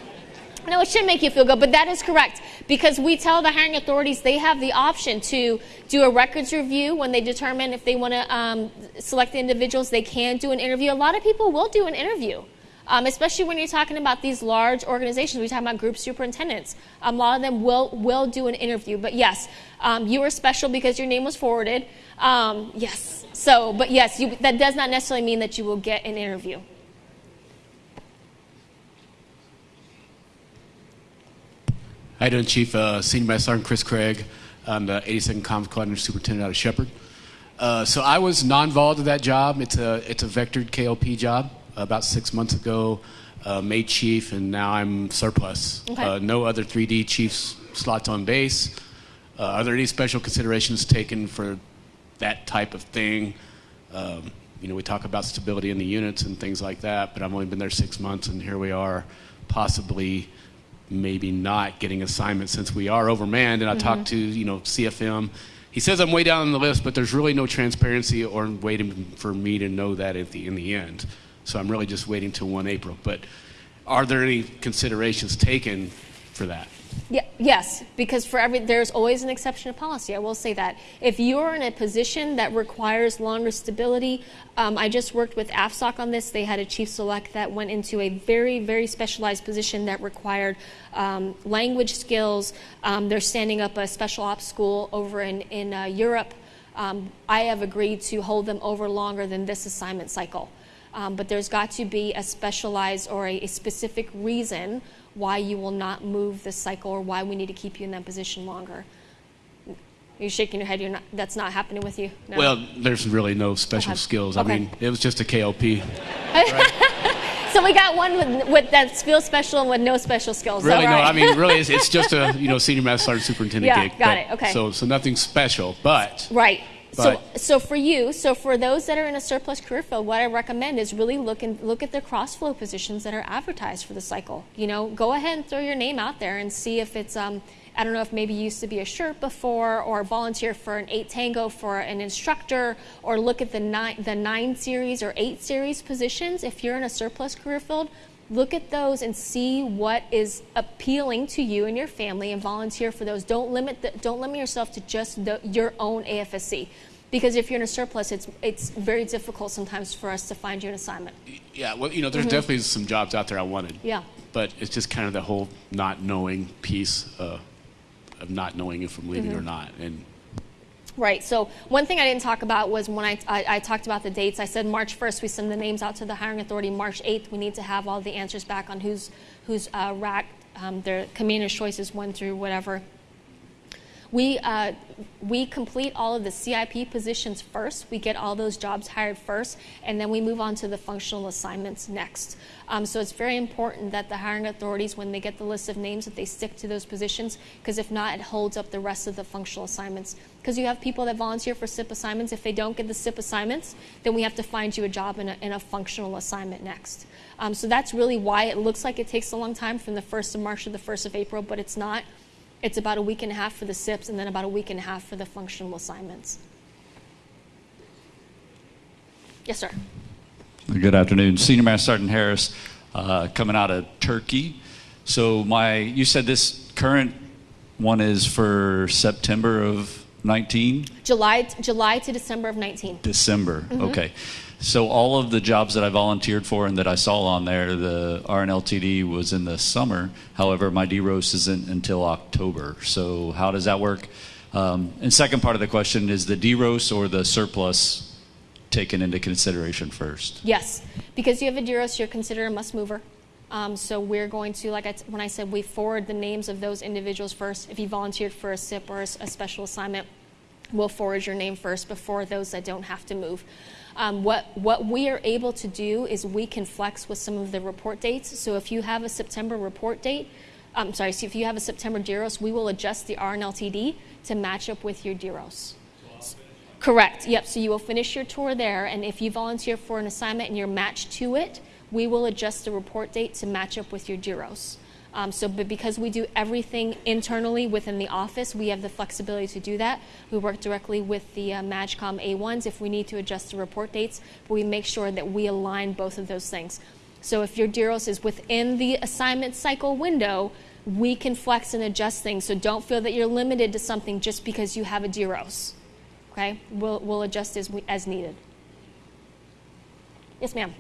[SPEAKER 2] No, it should make you feel good, but that is correct because we tell the hiring authorities they have the option to do a records review when they determine if they want to um, select the individuals. They can do an interview. A lot of people will do an interview. Um, especially when you're talking about these large organizations. We're talking about group superintendents. Um, a lot of them will, will do an interview. But yes, um, you are special because your name was forwarded. Um, yes. So, but yes, you, that does not necessarily mean that you will get an interview.
[SPEAKER 4] You doing, Chief? Uh, Senior Master Sergeant Chris Craig. I'm the 82nd Comms Coordinator Superintendent out of Sheppard. Uh, so I was non-vol to that job. It's a it's a vectored KLP job. About six months ago, uh, made chief, and now I'm surplus.
[SPEAKER 2] Okay.
[SPEAKER 4] Uh, no other 3D chiefs slots on base. Uh, are there any special considerations taken for that type of thing? Um, you know, we talk about stability in the units and things like that, but I've only been there six months, and here we are, possibly maybe not getting assignments since we are overmanned. And I mm-hmm. talked to you know CFM. He says I'm way down on the list, but there's really no transparency or waiting for me to know that at the in the end. So I'm really just waiting till 1 April. But are there any considerations taken for that?
[SPEAKER 2] Yeah, yes, because for every there's always an exception to policy. I will say that if you're in a position that requires longer stability, um, I just worked with AFSOC on this. They had a chief select that went into a very very specialized position that required um, language skills. Um, they're standing up a special ops school over in in uh, Europe. Um, I have agreed to hold them over longer than this assignment cycle. Um, but there's got to be a specialized or a, a specific reason why you will not move this cycle or why we need to keep you in that position longer. You're you shaking your head? You're not, that's not happening with you?
[SPEAKER 4] No? Well, there's really no special skills. Okay. I mean, it was just a KLP.
[SPEAKER 2] so we got one with, with that feels special and with no special skills.
[SPEAKER 4] Really,
[SPEAKER 2] right?
[SPEAKER 4] no. I mean, really, it's, it's, just a you know senior master sergeant superintendent
[SPEAKER 2] yeah,
[SPEAKER 4] gig.
[SPEAKER 2] got it. Okay.
[SPEAKER 4] So so nothing special, but
[SPEAKER 2] right. So, so for you, so for those that are in a surplus career field, what I recommend is really look and look at the cross flow positions that are advertised for the cycle. You know, go ahead and throw your name out there and see if it's. Um, I don't know if maybe you used to be a shirt before, or volunteer for an eight tango for an instructor, or look at the nine the nine series or eight series positions. If you're in a surplus career field, look at those and see what is appealing to you and your family and volunteer for those don't limit the, don't limit yourself to just the, your own afsc because if you're in a surplus it's it's very difficult sometimes for us to find you an assignment
[SPEAKER 4] Yeah, well, you know, there's definitely some jobs out there I wanted.
[SPEAKER 2] Mm-hmm. Yeah.
[SPEAKER 4] But it's just kind of the whole not knowing piece uh, of not knowing if I'm leaving
[SPEAKER 2] Mm-hmm.
[SPEAKER 4] or not. And
[SPEAKER 2] Right. So one thing I didn't talk about was when I, I, I talked about the dates. I said March 1st we send the names out to the hiring authority. March 8th we need to have all the answers back on who's who's uh, racked um, their community choices one through whatever. We, uh, we complete all of the CIP positions first. We get all those jobs hired first, and then we move on to the functional assignments next. Um, so it's very important that the hiring authorities, when they get the list of names, that they stick to those positions, because if not, it holds up the rest of the functional assignments. Because you have people that volunteer for CIP assignments. If they don't get the CIP assignments, then we have to find you a job in a, in a functional assignment next. Um, so that's really why it looks like it takes a long time from the 1st of March to the 1st of April, but it's not. It's about a week and a half for the CIPs and then about a week and a half for the functional assignments. Yes, sir.
[SPEAKER 5] Good afternoon. Senior Master Sergeant Harris, uh, coming out of Turkey. So my, you said this current one is for September of 19?
[SPEAKER 2] July, July to December of 19.
[SPEAKER 5] December.
[SPEAKER 2] Mm-hmm.
[SPEAKER 5] Okay. So all of the jobs that I volunteered for and that I saw on there, the RNLTD was in the summer. However, my DEROS isn't until October. So how does that work? Um, and second part of the question is the DEROS or the surplus taken into consideration first?
[SPEAKER 2] Yes, because you have a DEROS, you're considered a must mover. Um, so we're going to, like I t- when I said, we forward the names of those individuals first. If you volunteered for a CIP or a special assignment, we'll forward your name first before those that don't have to move. Um, what, what we are able to do is we can flex with some of the report dates. So if you have a September report date, I'm sorry, so if you have a September DEROS, we will adjust the RNLTD to match up with your DEROS. Correct. Yep. So you will finish your tour there, and if you volunteer for an assignment and you're matched to it, we will adjust the report date to match up with your DEROS. Um, so, but because we do everything internally within the office, we have the flexibility to do that. We work directly with the uh, MAJCOM A1s if we need to adjust the report dates, but we make sure that we align both of those things. So if your DEROS is within the assignment cycle window, we can flex and adjust things. So don't feel that you're limited to something just because you have a DEROS. Okay? We'll, we'll adjust as, we, as needed. Yes, ma'am.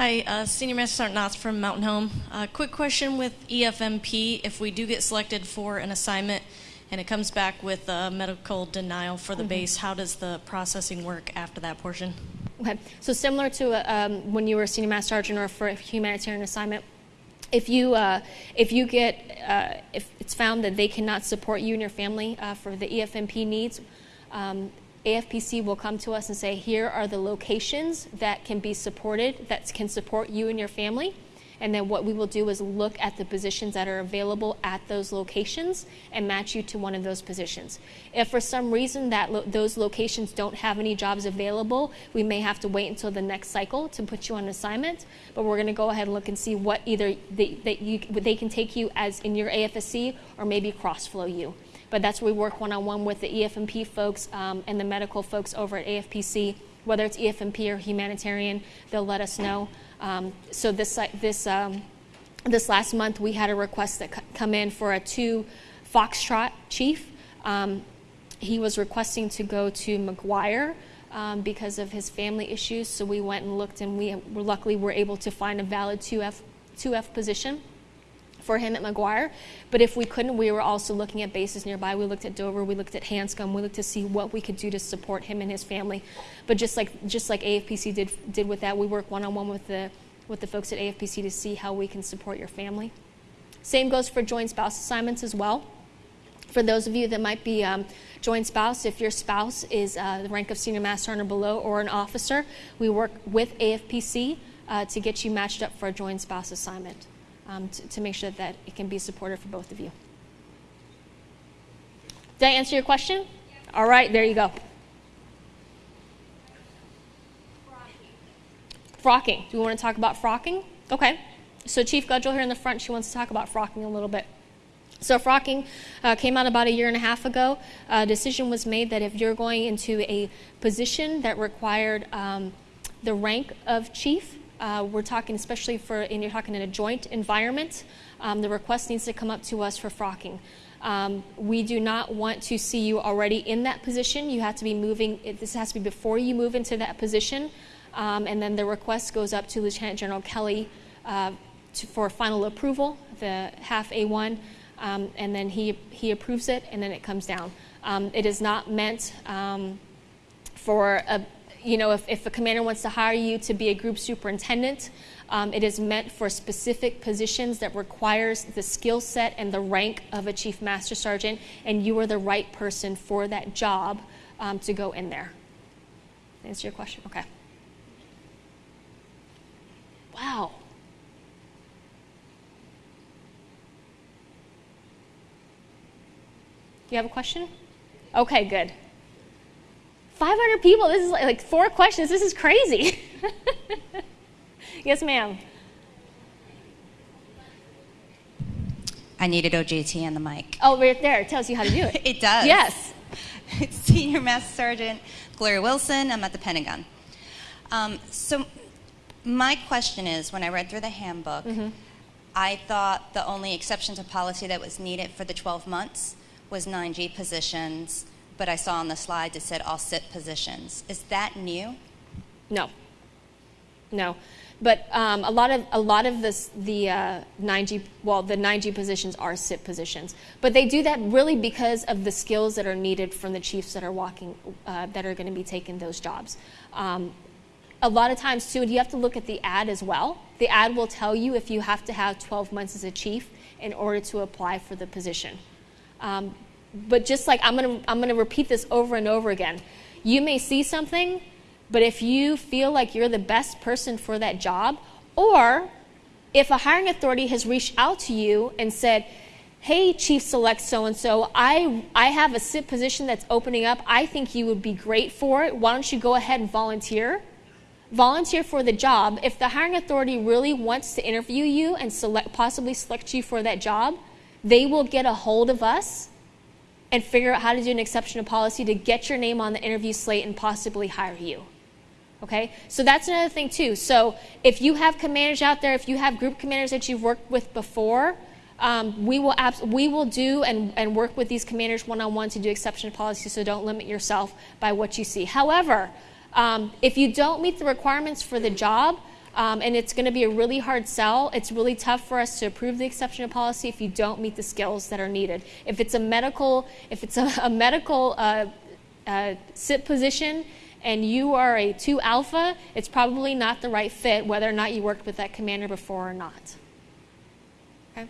[SPEAKER 6] Hi, uh, Senior Master Sergeant Knotts from Mountain Home. Uh, quick question with EFMP. If we do get selected for an assignment and it comes back with a medical denial for the base, how does the processing work after that portion?
[SPEAKER 2] Okay, so similar to uh, um, when you were a senior master sergeant or for a humanitarian assignment, if you uh, if you get uh, if it's found that they cannot support you and your family uh, for the EFMP needs, um, AFPC will come to us and say, here are the locations that can be supported that can support you and your family. And then what we will do is look at the positions that are available at those locations and match you to one of those positions. If for some reason that lo- those locations don't have any jobs available, we may have to wait until the next cycle to put you on assignment. But we're going to go ahead and look and see what either they, that you, they can take you as in your AFSC or maybe cross flow you. But that's where we work one on one with the EFMP folks um, and the medical folks over at AFPC. Whether it's EFMP or humanitarian, they'll let us know. Um, so this this um, this last month, we had a request that come in for a two Foxtrot chief. Um, he was requesting to go to McGuire um, because of his family issues. So we went and looked, and we luckily were able to find a valid 2F 2F position for him at McGuire. But if we couldn't, we were also looking at bases nearby. We looked at Dover, we looked at Hanscom, we looked to see what we could do to support him and his family. But just like just like AFPC did did with that, we work one on one with the with the folks at AFPC to see how we can support your family. Same goes for joint spouse assignments as well. For those of you that might be um, joint spouse, if your spouse is uh, the rank of senior master sergeant or below or an officer, we work with AFPC uh, to get you matched up for a joint spouse assignment um, to, to, make sure that, it can be supportive for both of you. Did I answer your question? Yeah. All right, there you go. Frocking. frocking. Do we want to talk about frocking? Okay. So Chief Gudgel here in the front, she wants to talk about frocking a little bit. So frocking uh, came out about a year and a half ago. A decision was made that if you're going into a position that required um, the rank of chief, uh, we're talking especially for, and you're talking in a joint environment, um, the request needs to come up to us for frocking. Um, we do not want to see you already in that position. You have to be moving, it, this has to be before you move into that position. Um, and then the request goes up to Lieutenant General Kelly uh, to, for final approval, the HAF A1 um, and then he, he approves it, and then it comes down. Um, it is not meant um, for a, you know, if, if a commander wants to hire you to be a group superintendent, um, it is meant for specific positions that requires the skill set and the rank of a chief master sergeant, and you are the right person for that job um, to go in there. Answer your question? Okay. Wow. Do you have a question? Okay, good. 500 people. This is like, like four questions. This is crazy. yes, ma'am.
[SPEAKER 7] I needed OJT on the mic.
[SPEAKER 2] Oh, right there. It tells you how to do it.
[SPEAKER 7] It does.
[SPEAKER 2] Yes.
[SPEAKER 7] It's Senior Master Sergeant Gloria Wilson. I'm at the Pentagon. Um, so, my question is when I read through the handbook, I thought the only exception to policy that was needed for the 12 months was 9G positions, but I saw on the slide it said all CIP positions. Is that new?
[SPEAKER 2] No. No. But um, a lot of a lot of this the uh, 9G well the 9G positions are CIP positions, but they do that really because of the skills that are needed from the chiefs that are walking uh, that are going to be taking those jobs. Um, a lot of times too, you have to look at the ad as well. The ad will tell you if you have to have 12 months as a chief in order to apply for the position. Um, but just like I'm gonna, I'm gonna repeat this over and over again. You may see something, but if you feel like you're the best person for that job, or if a hiring authority has reached out to you and said, "Hey, Chief Select so and so, I I have a position that's opening up. I think you would be great for it. Why don't you go ahead and volunteer?" volunteer for the job. If the hiring authority really wants to interview you and select, possibly select you for that job, they will get a hold of us and figure out how to do an exception to policy to get your name on the interview slate and possibly hire you. Okay, so that's another thing too. So if you have commanders out there, if you have group commanders that you've worked with before, um, we will we will do and, and work with these commanders one on one to do exception to policy. So don't limit yourself by what you see. However, um, if you don't meet the requirements for the job, um, and it's going to be a really hard sell. It's really tough for us to approve the exception to policy if you don't meet the skills that are needed. If it's a medical, if it's a, a medical uh, uh, CIP position and you are a two alpha, it's probably not the right fit, whether or not you worked with that commander before or not. Okay.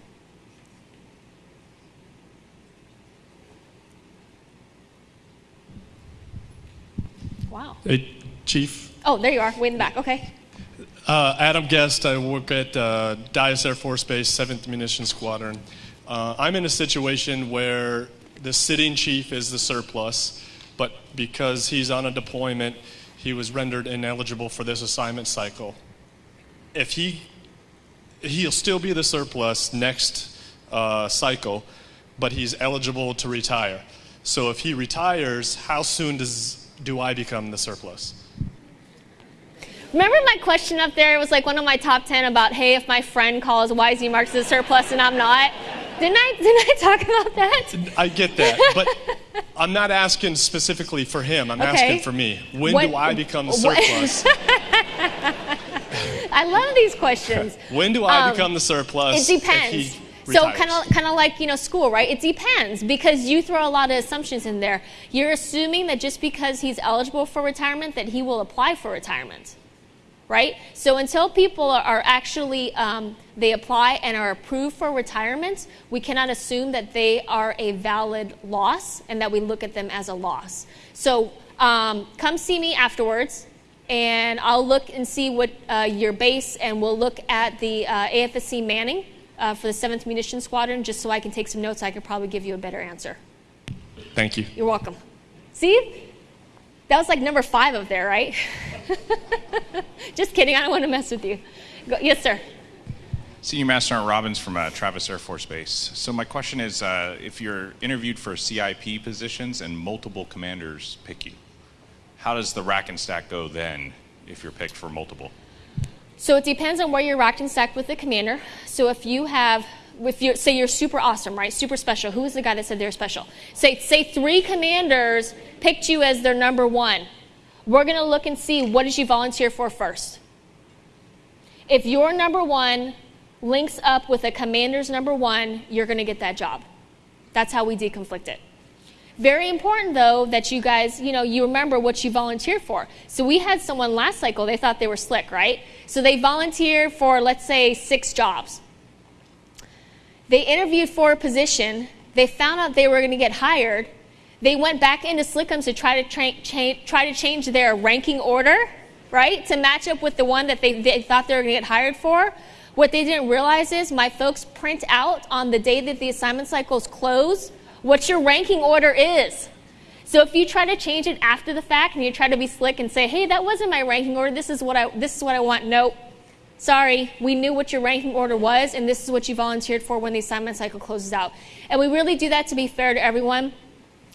[SPEAKER 2] Wow.
[SPEAKER 8] Hey, Chief.
[SPEAKER 2] Oh, there you are, way in the back. Okay.
[SPEAKER 8] Uh, Adam Guest. I work at uh, Dyess Air Force Base, 7th Munition Squadron. Uh, I'm in a situation where the sitting chief is the surplus, but because he's on a deployment, he was rendered ineligible for this assignment cycle. If he, he'll still be the surplus next uh, cycle, but he's eligible to retire. So if he retires, how soon does do I become the surplus?
[SPEAKER 2] Remember my question up there? It was like one of my top 10 about, hey, if my friend calls, why is he marked as a surplus and I'm not? Didn't I, didn't I talk about that?
[SPEAKER 8] I get that, but I'm not asking specifically for him. I'm
[SPEAKER 2] Okay.
[SPEAKER 8] asking for me. When
[SPEAKER 2] What-
[SPEAKER 8] do I become the surplus?
[SPEAKER 2] I love these questions.
[SPEAKER 8] when do I
[SPEAKER 2] Um,
[SPEAKER 8] become the surplus?
[SPEAKER 2] It depends. So kind of kind of like you know school, right? It depends because you throw a lot of assumptions in there. You're assuming that just because he's eligible for retirement, that he will apply for retirement, right? So until people are, are actually um, they apply and are approved for retirement, we cannot assume that they are a valid loss and that we look at them as a loss. So um, come see me afterwards and I'll look and see what uh, your base, and we'll look at the uh, AFSC Manning uh, for the 7th Munition Squadron, just so I can take some notes. I could probably give you a better answer.
[SPEAKER 8] Thank you.
[SPEAKER 2] You're welcome. See? That was like number five up there, right? Just kidding. I don't want to mess with you. Go, yes, sir.
[SPEAKER 9] Senior Master Sergeant Robbins from uh, Travis Air Force Base. So my question is, uh, if you're interviewed for CIP positions and multiple commanders pick you, how does the rack and stack go then if you're picked for multiple?
[SPEAKER 2] So it depends on where you're racked and stacked with the commander. So if you have, if you say you're super awesome, right, super special. Who was the guy that said they're special? Say say three commanders picked you as their number one. We're gonna look and see what did you volunteer for first. If your number one links up with a commander's number one, you're gonna get that job. That's how we deconflict it. Very important though that you guys, you know, you remember what you volunteered for. So we had someone last cycle, they thought they were slick, right? So they volunteered for let's say 6 jobs. They interviewed for a position, they found out they were going to get hired. They went back into Slickums to try to try to change their ranking order, right? To match up with the one that they, they thought they were going to get hired for. What they didn't realize is my folks print out on the day that the assignment cycles close what your ranking order is. So if you try to change it after the fact and you try to be slick and say, "Hey, that wasn't my ranking order. This is what I this is what I want." Nope. Sorry, we knew what your ranking order was, and this is what you volunteered for when the assignment cycle closes out. And we really do that to be fair to everyone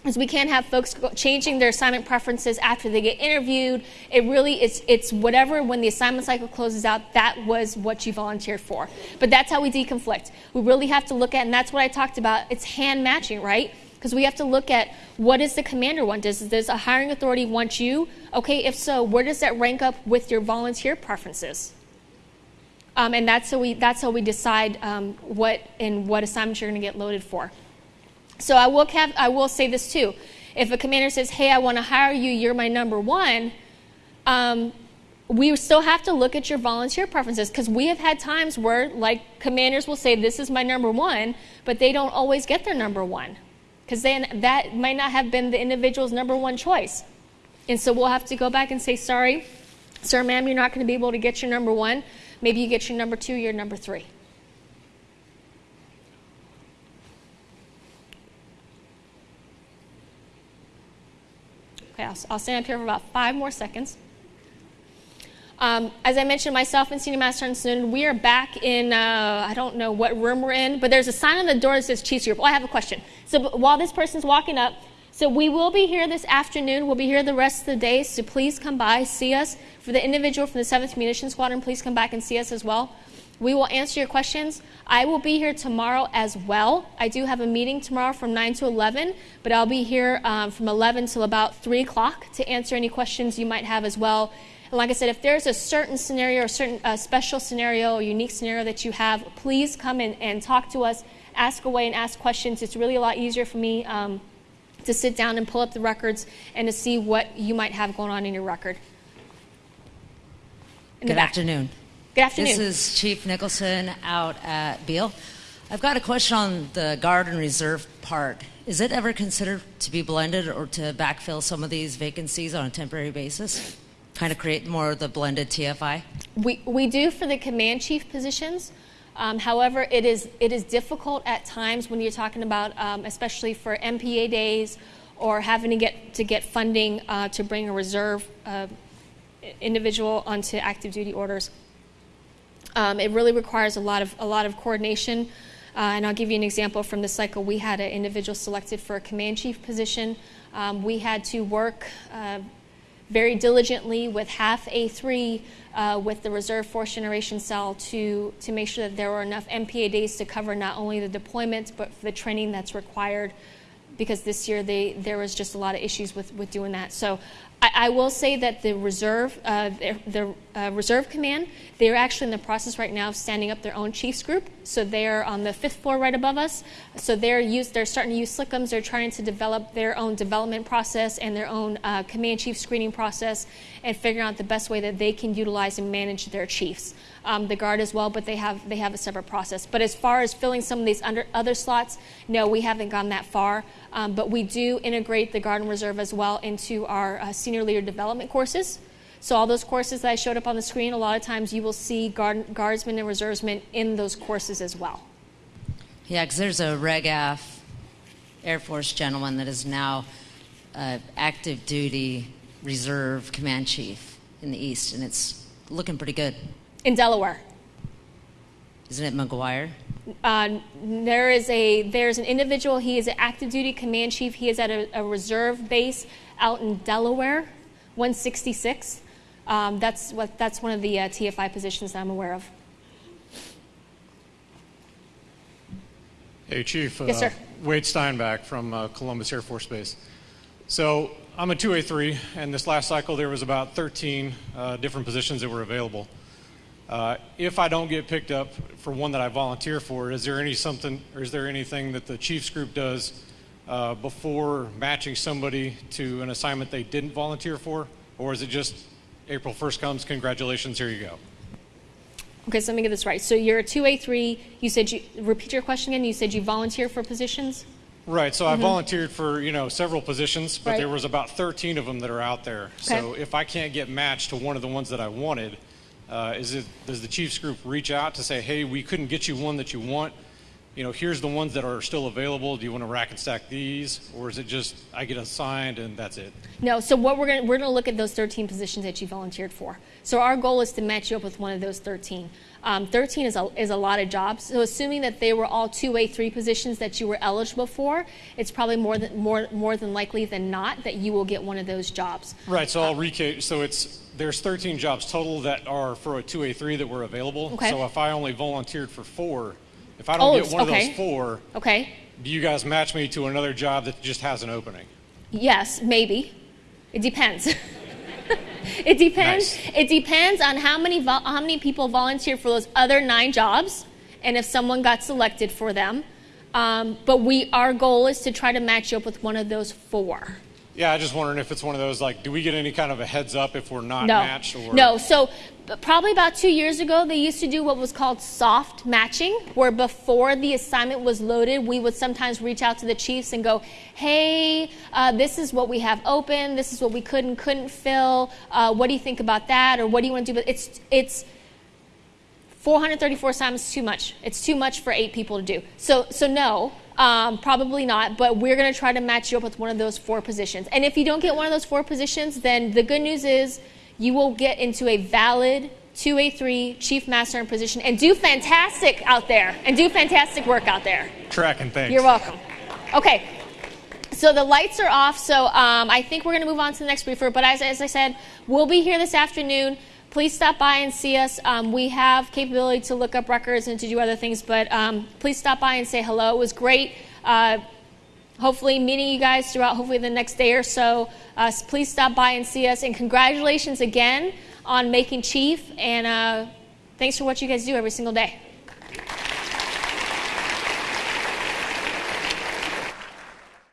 [SPEAKER 2] is we can't have folks changing their assignment preferences after they get interviewed. It really it's it's whatever when the assignment cycle closes out, that was what you volunteered for. But that's how we deconflict. We really have to look at, and that's what I talked about. It's hand matching, right? Because we have to look at what does the commander want? Does, does a hiring authority want you? Okay, if so, where does that rank up with your volunteer preferences? Um, and that's how we that's how we decide um, what and what assignments you're going to get loaded for. So I will, have, I will say this too. If a commander says, hey, I want to hire you, you're my number one, um, we still have to look at your volunteer preferences because we have had times where, like, commanders will say, this is my number one, but they don't always get their number one because then that might not have been the individual's number one choice. And so we'll have to go back and say, sorry, sir, ma'am, you're not going to be able to get your number one. Maybe you get your number two, your number three. Okay, I'll, stand up here for about five more seconds. Um, as I mentioned, myself and Senior Master and Sergeant we are back in, uh, I don't know what room we're in, but there's a sign on the door that says Chiefs Group. Oh, I have a question. So while this person's walking up, so we will be here this afternoon. We'll be here the rest of the day, so please come by, see us. For the individual from the 7th Munition Squadron, please come back and see us as well. We will answer your questions. I will be here tomorrow as well. I do have a meeting tomorrow from 9 to 11, but I'll be here um, from 11 till about 3 o'clock to answer any questions you might have as well. And like I said, if there's a certain scenario or certain uh, special scenario or unique scenario that you have, please come in and talk to us, ask away and ask questions. It's really a lot easier for me um, to sit down and pull up the records and to see what you might have going on in your record.
[SPEAKER 10] In Good afternoon.
[SPEAKER 2] Good afternoon.
[SPEAKER 10] This is Chief Nicholson out at Beale. I've got a question on the Guard and Reserve part. Is it ever considered to be blended or to backfill some of these vacancies on a temporary basis? Kind of create more of the blended TFI?
[SPEAKER 2] We, we do for the command chief positions. Um, however, it is, it is difficult at times when you're talking about, um, especially for MPA days or having to get, to get funding uh, to bring a reserve uh, individual onto active duty orders. Um, it really requires a lot of, a lot of coordination. Uh, and I'll give you an example from the cycle. We had an individual selected for a command chief position. Um, we had to work uh, very diligently with HAF A3 uh, with the reserve force generation cell to, to make sure that there were enough MPA days to cover not only the deployments but the training that's required because this year they, there was just a lot of issues with, with doing that. So I, I will say that the reserve, uh, the, the uh, reserve command, they're actually in the process right now of standing up their own chiefs group. So they're on the fifth floor right above us. So they're used, they're starting to use Slickums. They're trying to develop their own development process and their own uh, command chief screening process and figuring out the best way that they can utilize and manage their chiefs. Um, the guard as well, but they have they have a separate process. But as far as filling some of these under, other slots, no, we haven't gone that far. Um, but we do integrate the guard and reserve as well into our uh, senior leader development courses. So all those courses that I showed up on the screen, a lot of times you will see guard, guardsmen and reservemen in those courses as well.
[SPEAKER 10] Yeah, because there's a RegAF Air Force gentleman that is now uh, active duty reserve command chief in the East, and it's looking pretty good.
[SPEAKER 2] In Delaware.
[SPEAKER 10] Isn't it McGuire?
[SPEAKER 2] Uh, there is a there's an individual. He is an active duty command chief. He is at a, a reserve base out in Delaware, 166. Um, that's what that's one of the uh, TFI positions that I'm aware of.
[SPEAKER 11] Hey, Chief.
[SPEAKER 2] Yes,
[SPEAKER 11] uh,
[SPEAKER 2] sir.
[SPEAKER 11] Wade Steinbach from uh, Columbus Air Force Base. So I'm a 2A3, and this last cycle there was about 13 uh, different positions that were available. Uh, if I don't get picked up for one that I volunteer for, is there any something, or is there anything that the Chiefs group does uh, before matching somebody to an assignment they didn't volunteer for, or is it just April 1st comes, congratulations, here you go?
[SPEAKER 2] Okay, so let me get this right. So you're a 2A3. You said you repeat your question again. You said you volunteer for positions.
[SPEAKER 11] Right. So I volunteered for you know several positions, but
[SPEAKER 2] Right.
[SPEAKER 11] there was about 13 of them that are out there.
[SPEAKER 2] Okay.
[SPEAKER 11] So if I can't get matched to one of the ones that I wanted, uh, is it does the Chiefs group reach out to say, hey, we couldn't get you one that you want? You know, here's the ones that are still available. Do you want to rack and stack these, or is it just I get assigned and that's it?
[SPEAKER 2] No. So what we're going to we're going to look at those 13 positions that you volunteered for. So our goal is to match you up with one of those 13. Um, 13 is a, is a lot of jobs. So assuming that they were all 2A3 positions that you were eligible for, it's probably more than more more than likely than not that you will get one of those jobs.
[SPEAKER 11] Right. So I'll recap. So it's there's 13 jobs total that are for a 2A3 that were available.
[SPEAKER 2] Okay.
[SPEAKER 11] So if I only volunteered for four, if I don't
[SPEAKER 2] Oh,
[SPEAKER 11] get one
[SPEAKER 2] okay.
[SPEAKER 11] of those four,
[SPEAKER 2] Okay.
[SPEAKER 11] do you guys match me to another job that just has an opening?
[SPEAKER 2] Yes, maybe. It depends. it depends.
[SPEAKER 11] Nice.
[SPEAKER 2] It depends on how many how many people volunteer for those other nine jobs, and if someone got selected for them. Um, but we our goal is to try to match you up with one of those four.
[SPEAKER 11] Yeah, I just wondering if it's one of those like, do we get any kind of a heads up if we're not
[SPEAKER 2] no,
[SPEAKER 11] matched? Or
[SPEAKER 2] no. So probably about two years ago, they used to do what was called soft matching, where before the assignment was loaded, we would sometimes reach out to the chiefs and go, "Hey, uh, this is what we have open. This is what we could and couldn't fill. Uh, what do you think about that? Or what do you want to do?" But it's it's 434 assignments is too much. It's too much for eight people to do. So, so no, um, probably not. But we're going to try to match you up with one of those four positions. And if you don't get one of those four positions, then the good news is you will get into a valid 2A3 chief master in position and do fantastic out there and do fantastic work out there.
[SPEAKER 11] tracking things.
[SPEAKER 2] You're welcome. Okay. So the lights are off. So um, I think we're going to move on to the next briefer. But as, as I said, we'll be here this afternoon. Please stop by and see us. Um, we have capability to look up records and to do other things. But um, please stop by and say hello. It was great. Uh, hopefully meeting you guys throughout hopefully the next day or so. Uh, please stop by and see us. And congratulations again on making chief. And uh, thanks for what you guys do every single day.